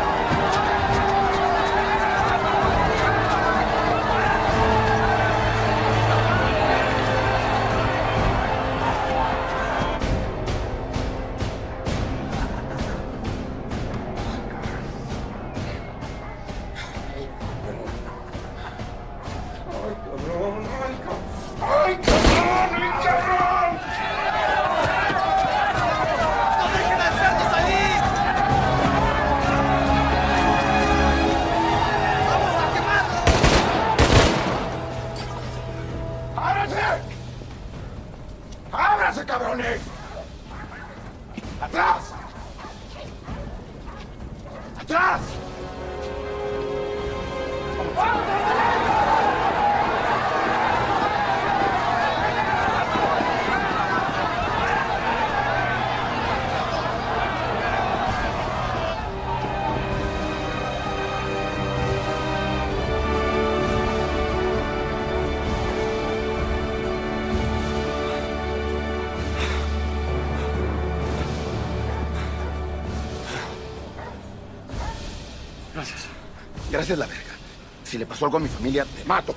Le pasó algo a mi familia, te mato.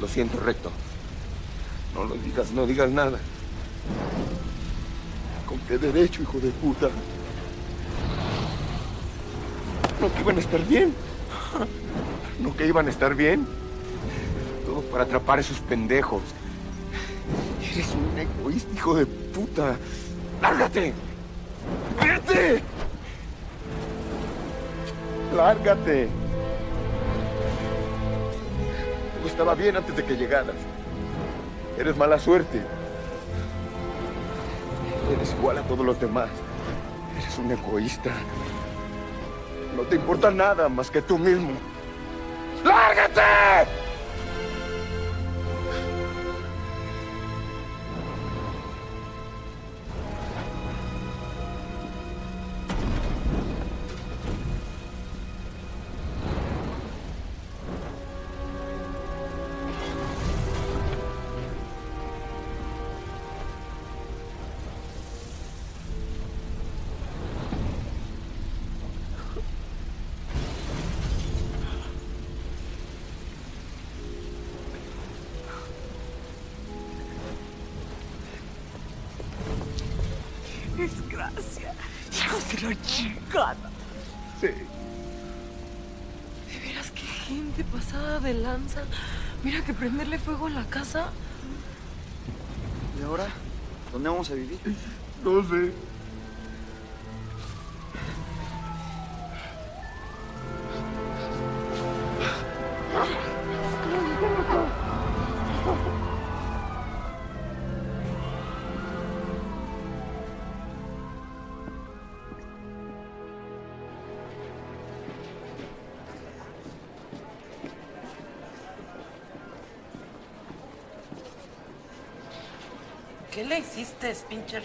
Lo siento, recto. No lo digas, no digas nada. ¿Con qué derecho, hijo de puta? No que iban a estar bien. No que iban a estar bien. Todo para atrapar a esos pendejos. Eres un egoísta, hijo de puta. ¡Lárgate! ¡Vete! ¡Lárgate! Estaba bien antes de que llegaras. Eres mala suerte. Eres igual a todos los demás. Eres un egoísta. No te importa nada más que tú mismo. ¡Lárgate! Prenderle fuego a la casa. ¿Y ahora? ¿Dónde vamos a vivir? No sé. Hiciste, pinche?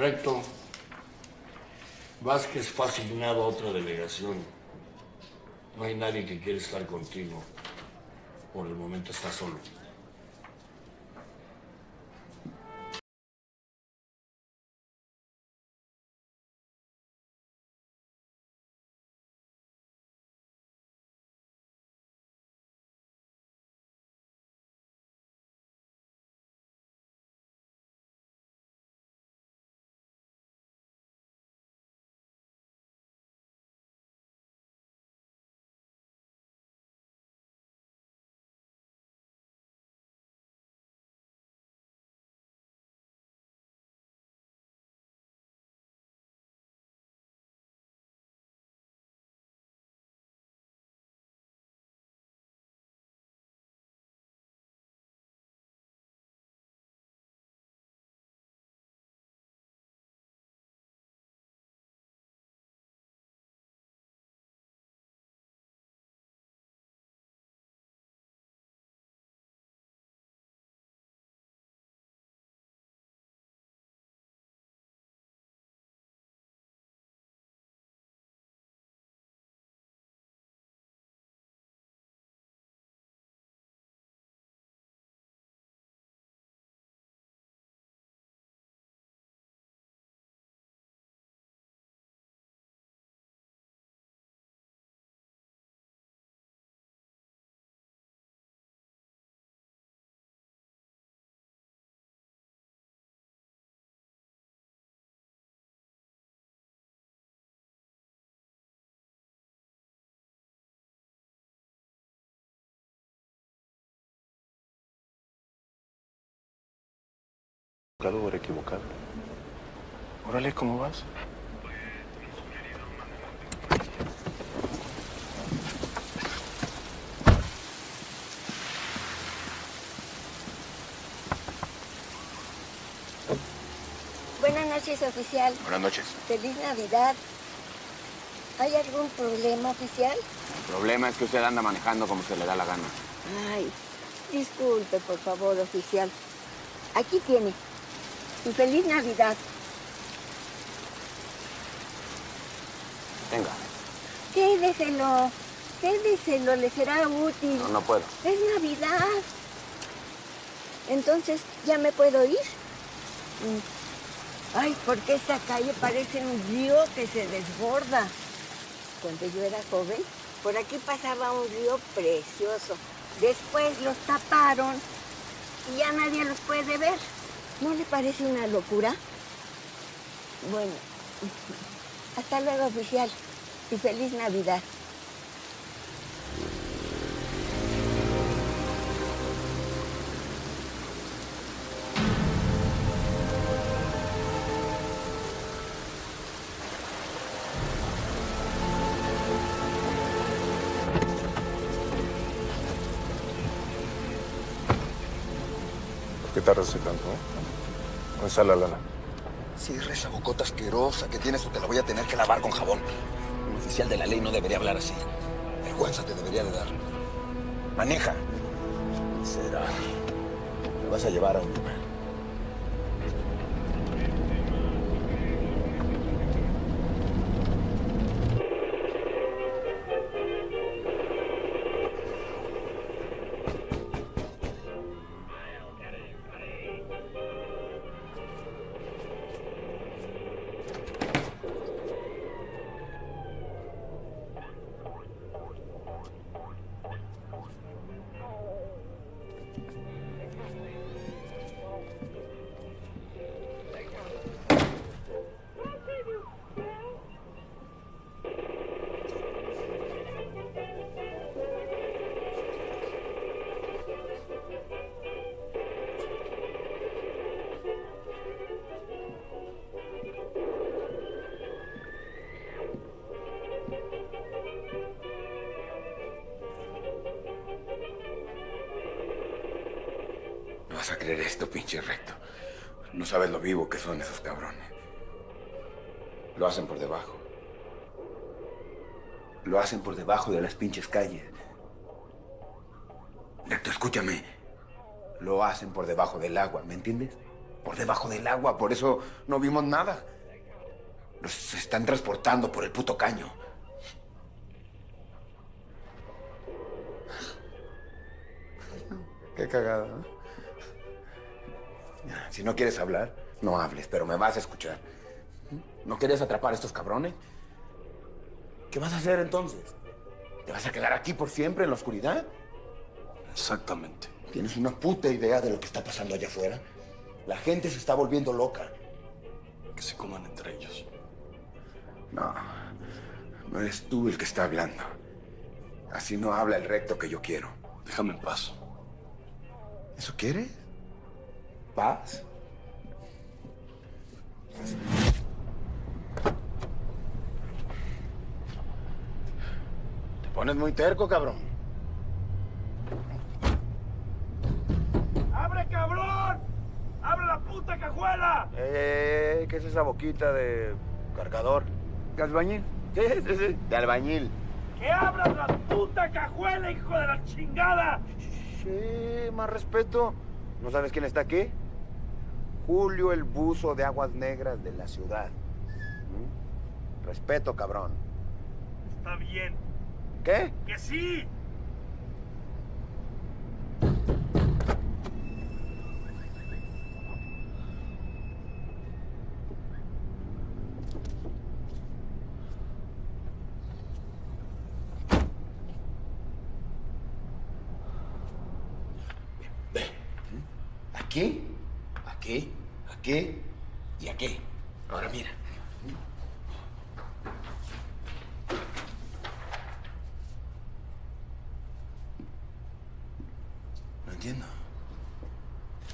Recto. Vázquez fue a otra delegación. No hay nadie que quiera estar contigo. Por el momento está solo. Equivocado o equivocado. Órale, ¿cómo vas? Buenas noches, oficial. Buenas noches. Feliz Navidad. ¿Hay algún problema, oficial? El problema es que usted anda manejando como se le da la gana. Ay, disculpe, por favor, oficial. Aquí tiene. Y feliz Navidad. Venga. Quédeselo. Quédeselo, le será útil. No, no puedo. Es Navidad. Entonces, ¿ya me puedo ir? Mm. Ay, porque esta calle parece un río que se desborda. Cuando yo era joven, por aquí pasaba un río precioso. Después los taparon y ya nadie los puede ver. ¿No le parece una locura? Bueno, hasta luego, oficial. Y feliz Navidad. ¿Por qué tardas tanto? Está la lana? Cierra esa bocota asquerosa que tienes o te la voy a tener que lavar con jabón. Un oficial de la ley no debería hablar así. Vergüenza te debería de dar. Maneja. Será. Me vas a llevar a un lugar. Sabes lo vivo que son esos cabrones. Lo hacen por debajo. Lo hacen por debajo de las pinches calles. Recto, escúchame. Lo hacen por debajo del agua, ¿me entiendes? Por debajo del agua, por eso no vimos nada. Los están transportando por el puto caño. Qué cagada, ¿no? Si no quieres hablar, no hables, pero me vas a escuchar. ¿No quieres atrapar a estos cabrones? ¿Qué vas a hacer entonces? ¿Te vas a quedar aquí por siempre en la oscuridad? Exactamente. ¿Tienes una puta idea de lo que está pasando allá afuera? La gente se está volviendo loca. Que se coman entre ellos. No, no eres tú el que está hablando. Así no habla el recto que yo quiero. Déjame en paz. ¿Eso quieres? ¿Paz? Te pones muy terco, cabrón. ¡Abre, cabrón! ¡Abre la puta cajuela! Eh, ¿qué es esa boquita de cargador? ¿De albañil? Sí, sí, sí, de albañil. ¡Que abras la puta cajuela, hijo de la chingada! Sí, más respeto. ¿No sabes quién está aquí? Julio el buzo de aguas negras de la ciudad. ¿Mm? Respeto, cabrón. Está bien. ¿Qué? ¡Que sí! Aquí, aquí y aquí. Ahora mira. No entiendo.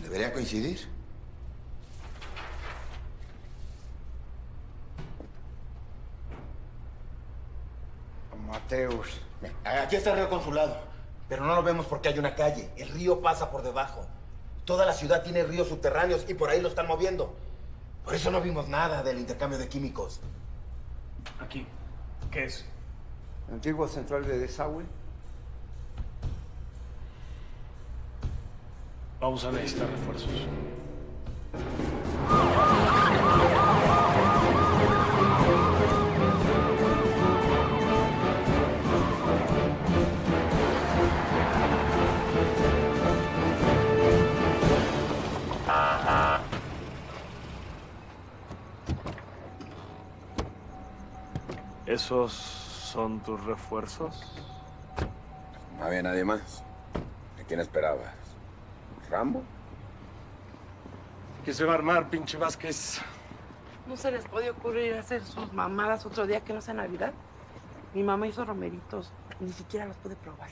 ¿Debería coincidir? Mateus. Aquí está el río consulado, pero no lo vemos porque hay una calle. El río pasa por debajo. Toda la ciudad tiene ríos subterráneos y por ahí lo están moviendo. Por eso no vimos nada del intercambio de químicos. Aquí. ¿Qué es? Antigua central de desagüe. Vamos a necesitar refuerzos. ¿Esos son tus refuerzos? No había nadie más. ¿A quién esperabas? ¿Rambo? ¿Qué se va a armar, pinche Vázquez? ¿No se les puede ocurrir hacer sus mamadas otro día que no sea Navidad? Mi mamá hizo romeritos. Ni siquiera los pude probar.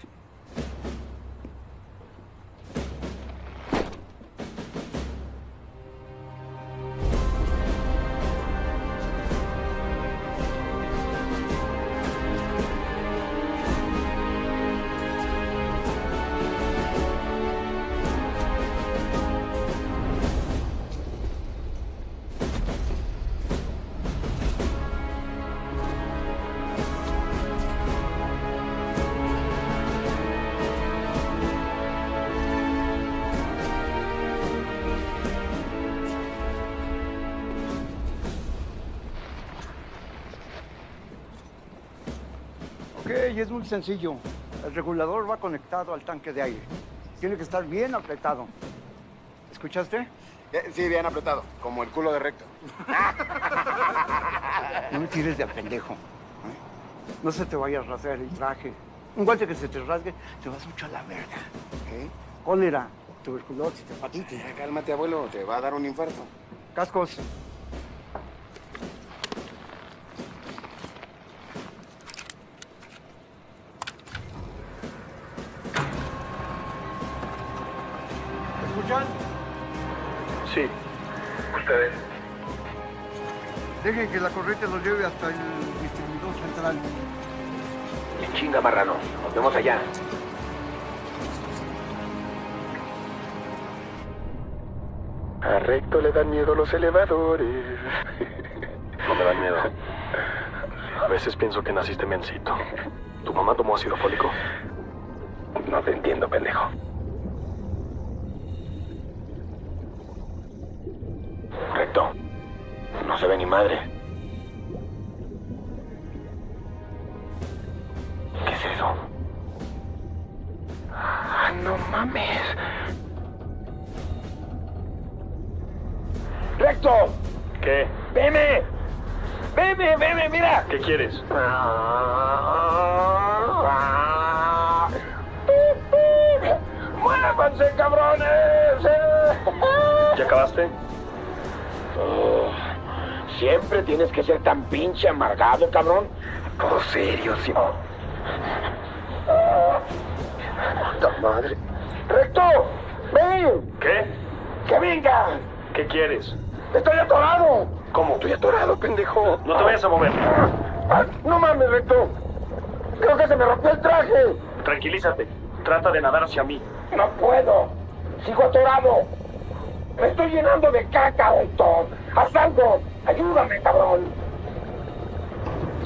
Ok, es muy sencillo. El regulador va conectado al tanque de aire. Tiene que estar bien apretado. ¿Escuchaste? Eh, Sí, bien apretado, como el culo de recto. No me tires de a pendejo. ¿eh? No se te vaya a rasgar el traje. Un golpe que se te rasgue, te vas mucho a la verga. ¿ok? Cólera, tuberculosis, hepatitis. Cálmate, abuelo, te va a dar un infarto. Cascos. Dejen que la corriente los lleve hasta el distribuidor central. En chinga, marrano. Nos vemos allá. A Recto le dan miedo los elevadores. No me dan miedo. A veces pienso que naciste mencito. ¿Tu mamá tomó ácido fólico? No te entiendo, pendejo. Recto. No se ve ni madre. ¿Qué es eso? Ah, no mames. ¡Recto! ¿Qué? ¡Veme! ¡Veme, veme, mira! ¿Qué quieres? ¡Muévanse, cabrones! ¿Ya acabaste? Oh, Siempre tienes que ser tan pinche amargado, cabrón. Todo serio, sí. ¡Puta madre! ¡Recto! ¡Ven! ¿Qué? ¡Que venga! ¿Qué quieres? ¡Estoy atorado! ¿Cómo? Estoy atorado, pendejo. No te vayas a mover. Ah, ¡No mames, Recto! Creo que se me rompió el traje. Tranquilízate. Trata de nadar hacia mí. No puedo. Sigo atorado. Me estoy llenando de caca, Recto. Haz algo. Ayúdame, cabrón.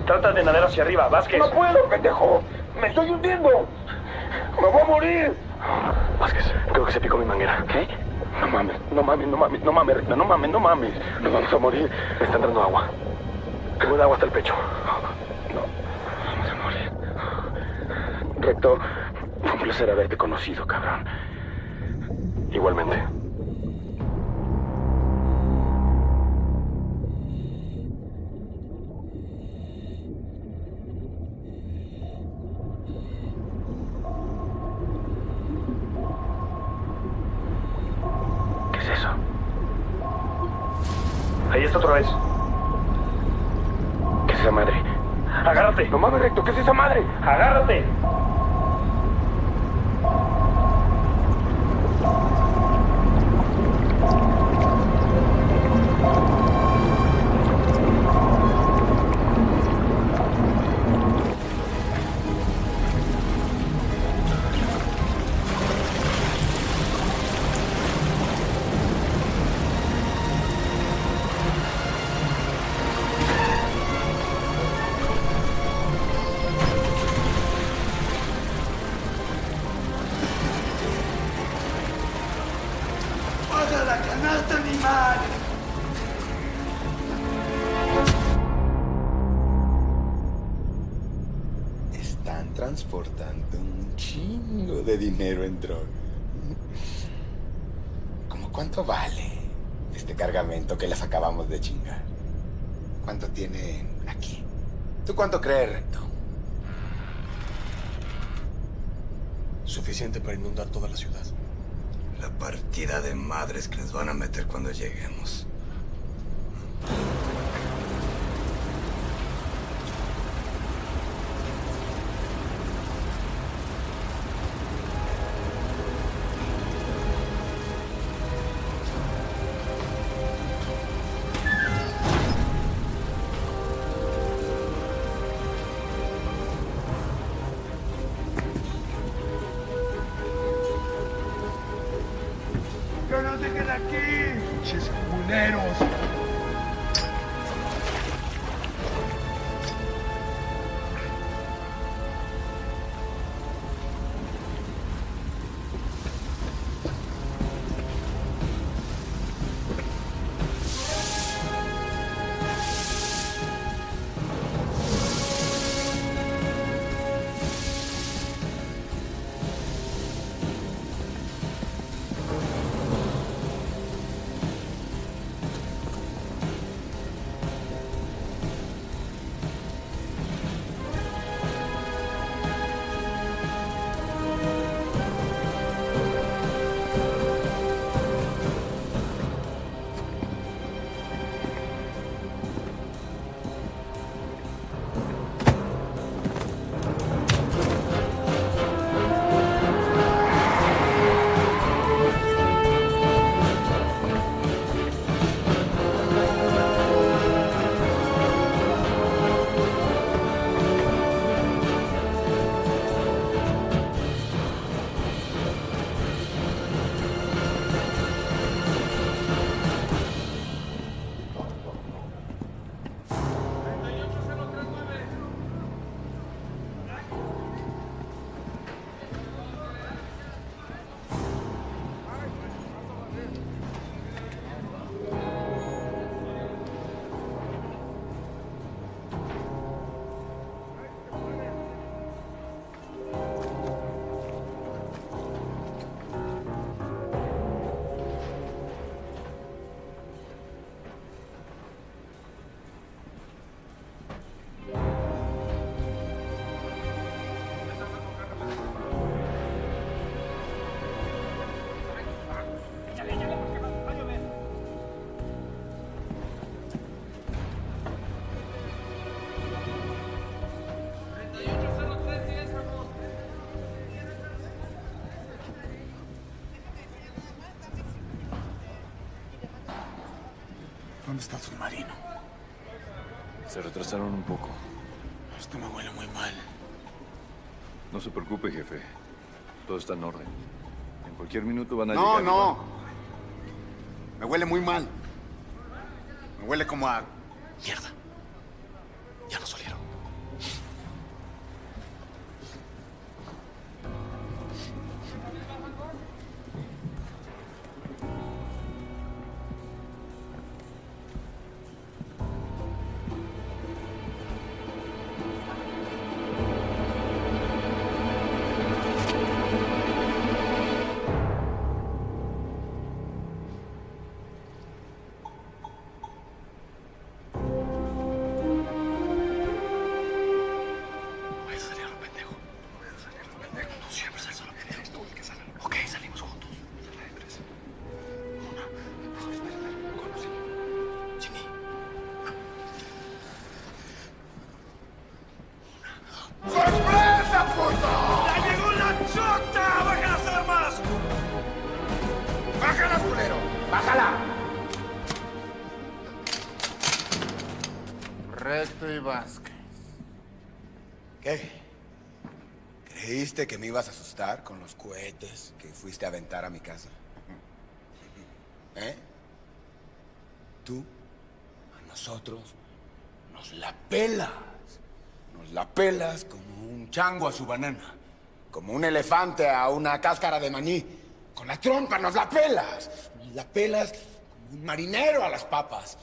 Trata de nadar hacia arriba, Vázquez. No puedo, pendejo. Me estoy hundiendo. Me voy a morir. Vázquez, creo que se picó mi manguera. ¿Qué? No mames, no mames, no mames, no mames, Recto, no mames, no mames. Nos vamos a morir. Me está entrando agua. Tengo el agua hasta el pecho. Vamos a morir. Recto, fue un placer haberte conocido, cabrón. Igualmente. De chingar? ¿Cuánto tienen aquí? ¿Tú cuánto crees, Recto? Suficiente para inundar toda la ciudad. La partida de madres que les van a meter cuando lleguemos. Está submarino? Se retrasaron un poco. Esto me huele muy mal. No se preocupe, jefe. Todo está en orden. En cualquier minuto van a No, llegar. no. van- Me huele muy mal. Me huele como a... Mierda. ¿Creíste que me ibas a asustar con los cohetes que fuiste a aventar a mi casa? ¿Eh? Tú, a nosotros, nos la pelas. Nos la pelas como un chango a su banana. Como un elefante a una cáscara de maní. Con la trompa nos la pelas. La pelas como un marinero a las papas.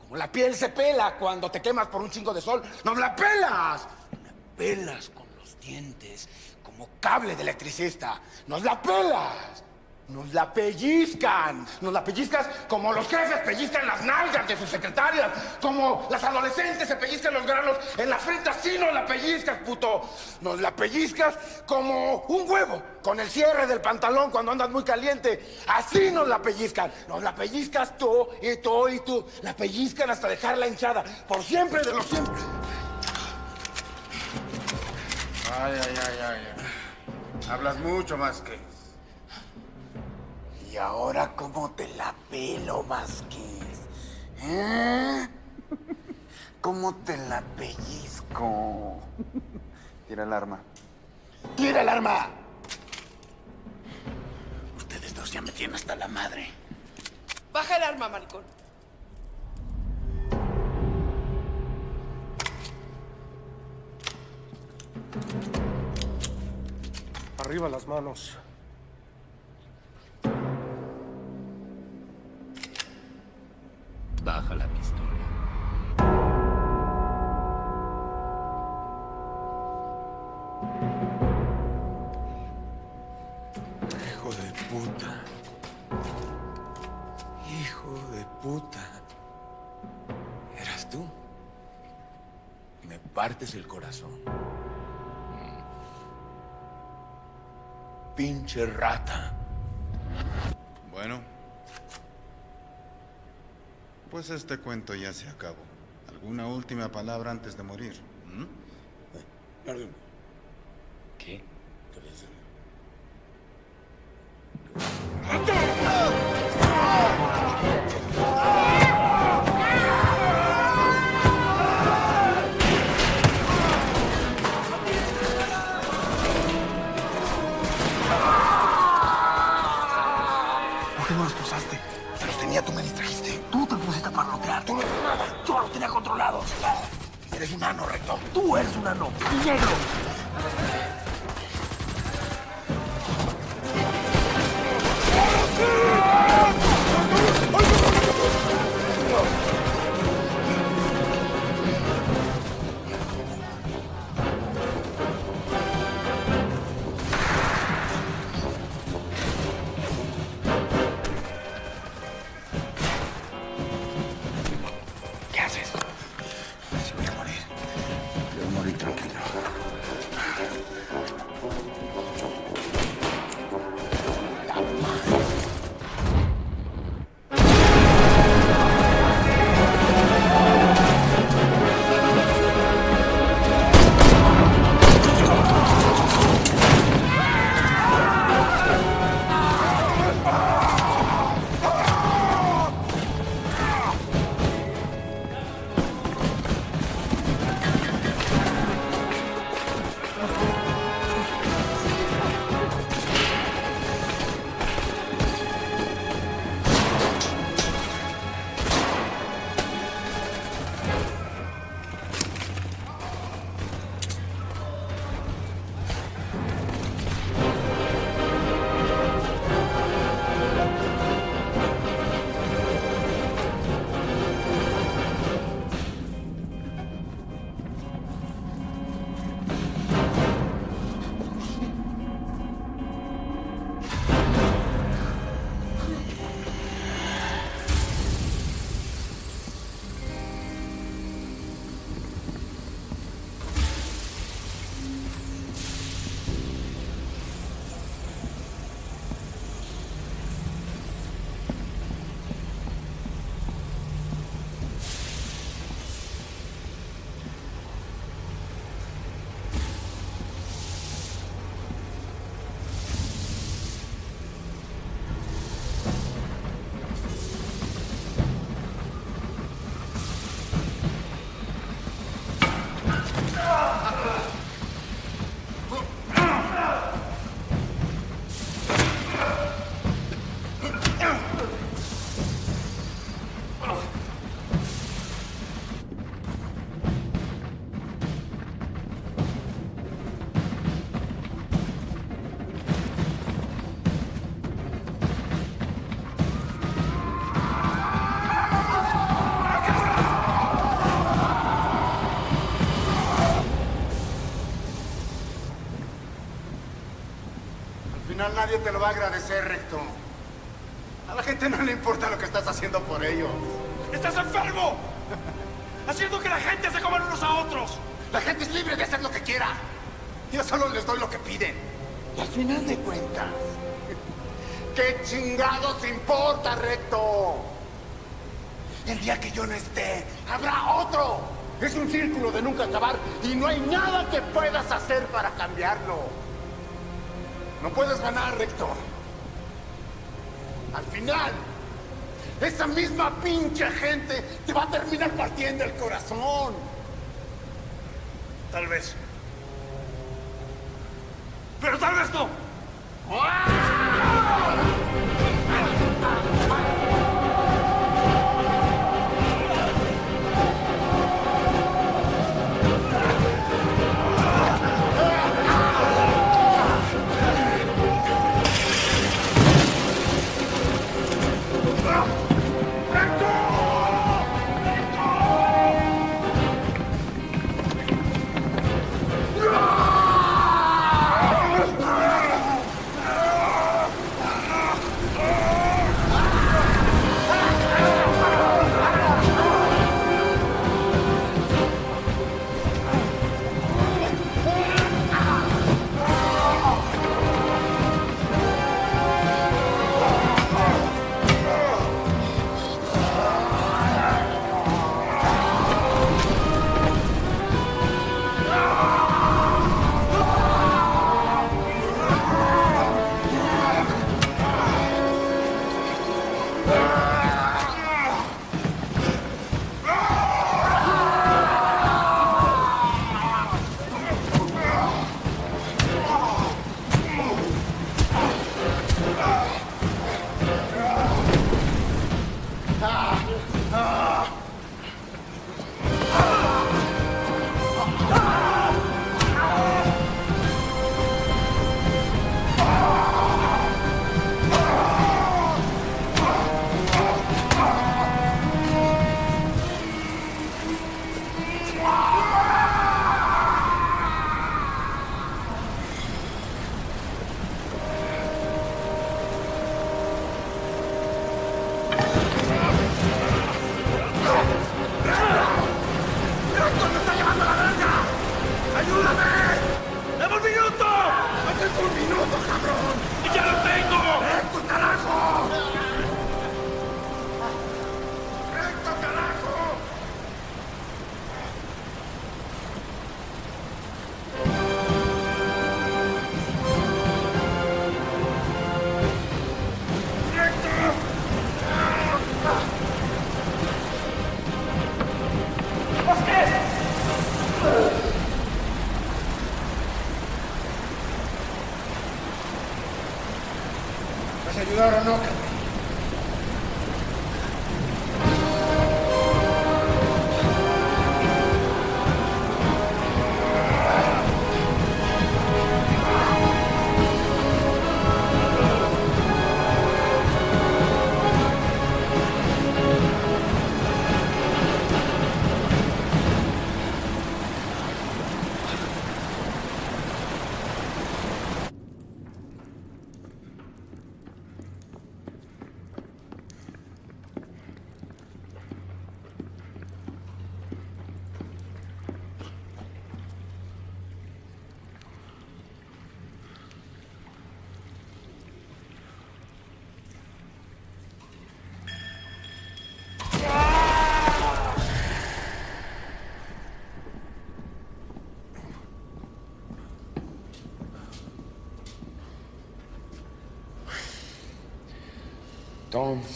Como la piel se pela cuando te quemas por un chingo de sol. ¡Nos la pelas! Me pelas con los dientes, como cable de electricista. ¡Nos la pelas! Nos la pellizcan. Nos la pellizcas como los jefes pellizcan las nalgas de sus secretarias. Como las adolescentes se pellizcan los granos en la frente. Así nos la pellizcas, puto. Nos la pellizcas como un huevo con el cierre del pantalón cuando andas muy caliente. Así nos la pellizcan. Nos la pellizcas tú y tú y tú. La pellizcan hasta dejarla hinchada. Por siempre de los siempre. Ay, ay, ay, ay. Hablas mucho más que... Y ahora, ¿cómo te la pelo, Vázquez? ¿Eh? ¿Cómo te la pellizco? Tira el arma. ¡Tira el arma! Ustedes dos ya me tienen hasta la madre. Baja el arma, maricón. Arriba las manos. Baja la pistola. Hijo de puta. Hijo de puta. ¿Eras tú? Me partes el corazón. Pinche rata. Bueno. Pues este cuento ya se acabó. ¿Alguna última palabra antes de morir? ¿Mm? ¿Qué? ¿Por qué Eres un ano, recto. Tú eres un ano. Y negro. Nadie te lo va a agradecer, Recto. A la gente no le importa lo que estás haciendo por ellos. ¡Estás enfermo! Haciendo que la gente se coman unos a otros. La gente es libre de hacer lo que quiera. Yo solo les doy lo que piden. Y al final de cuentas, ¿qué chingados importa, Recto? El día que yo no esté, habrá otro. Es un círculo de nunca acabar y no hay nada que puedas hacer para cambiarlo. No puedes ganar, Recto. Al final, esa misma pinche gente te va a terminar partiendo el corazón. Tal vez.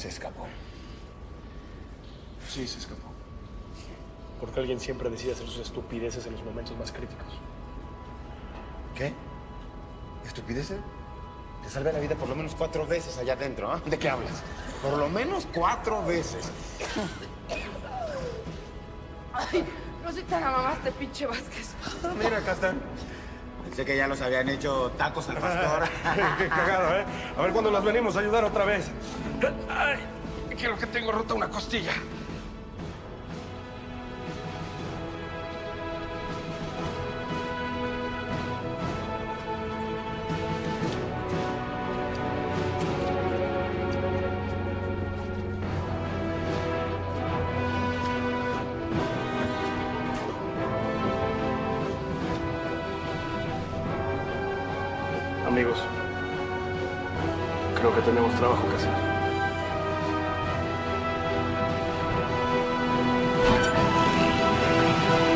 Se escapó. Sí, se escapó. Porque alguien siempre decide hacer sus estupideces en los momentos más críticos. ¿Qué? ¿Estupideces? Te salvé la vida por lo menos cuatro veces allá adentro, ¿ah? ¿De qué hablas? Por lo menos cuatro veces. Ay, no sé te la mamaste, pinche Vázquez. Mira, acá están. Pensé que ya los habían hecho tacos al pastor. Qué cagado, ¿eh? A ver cuándo las venimos a ayudar otra vez. Tengo rota una costilla.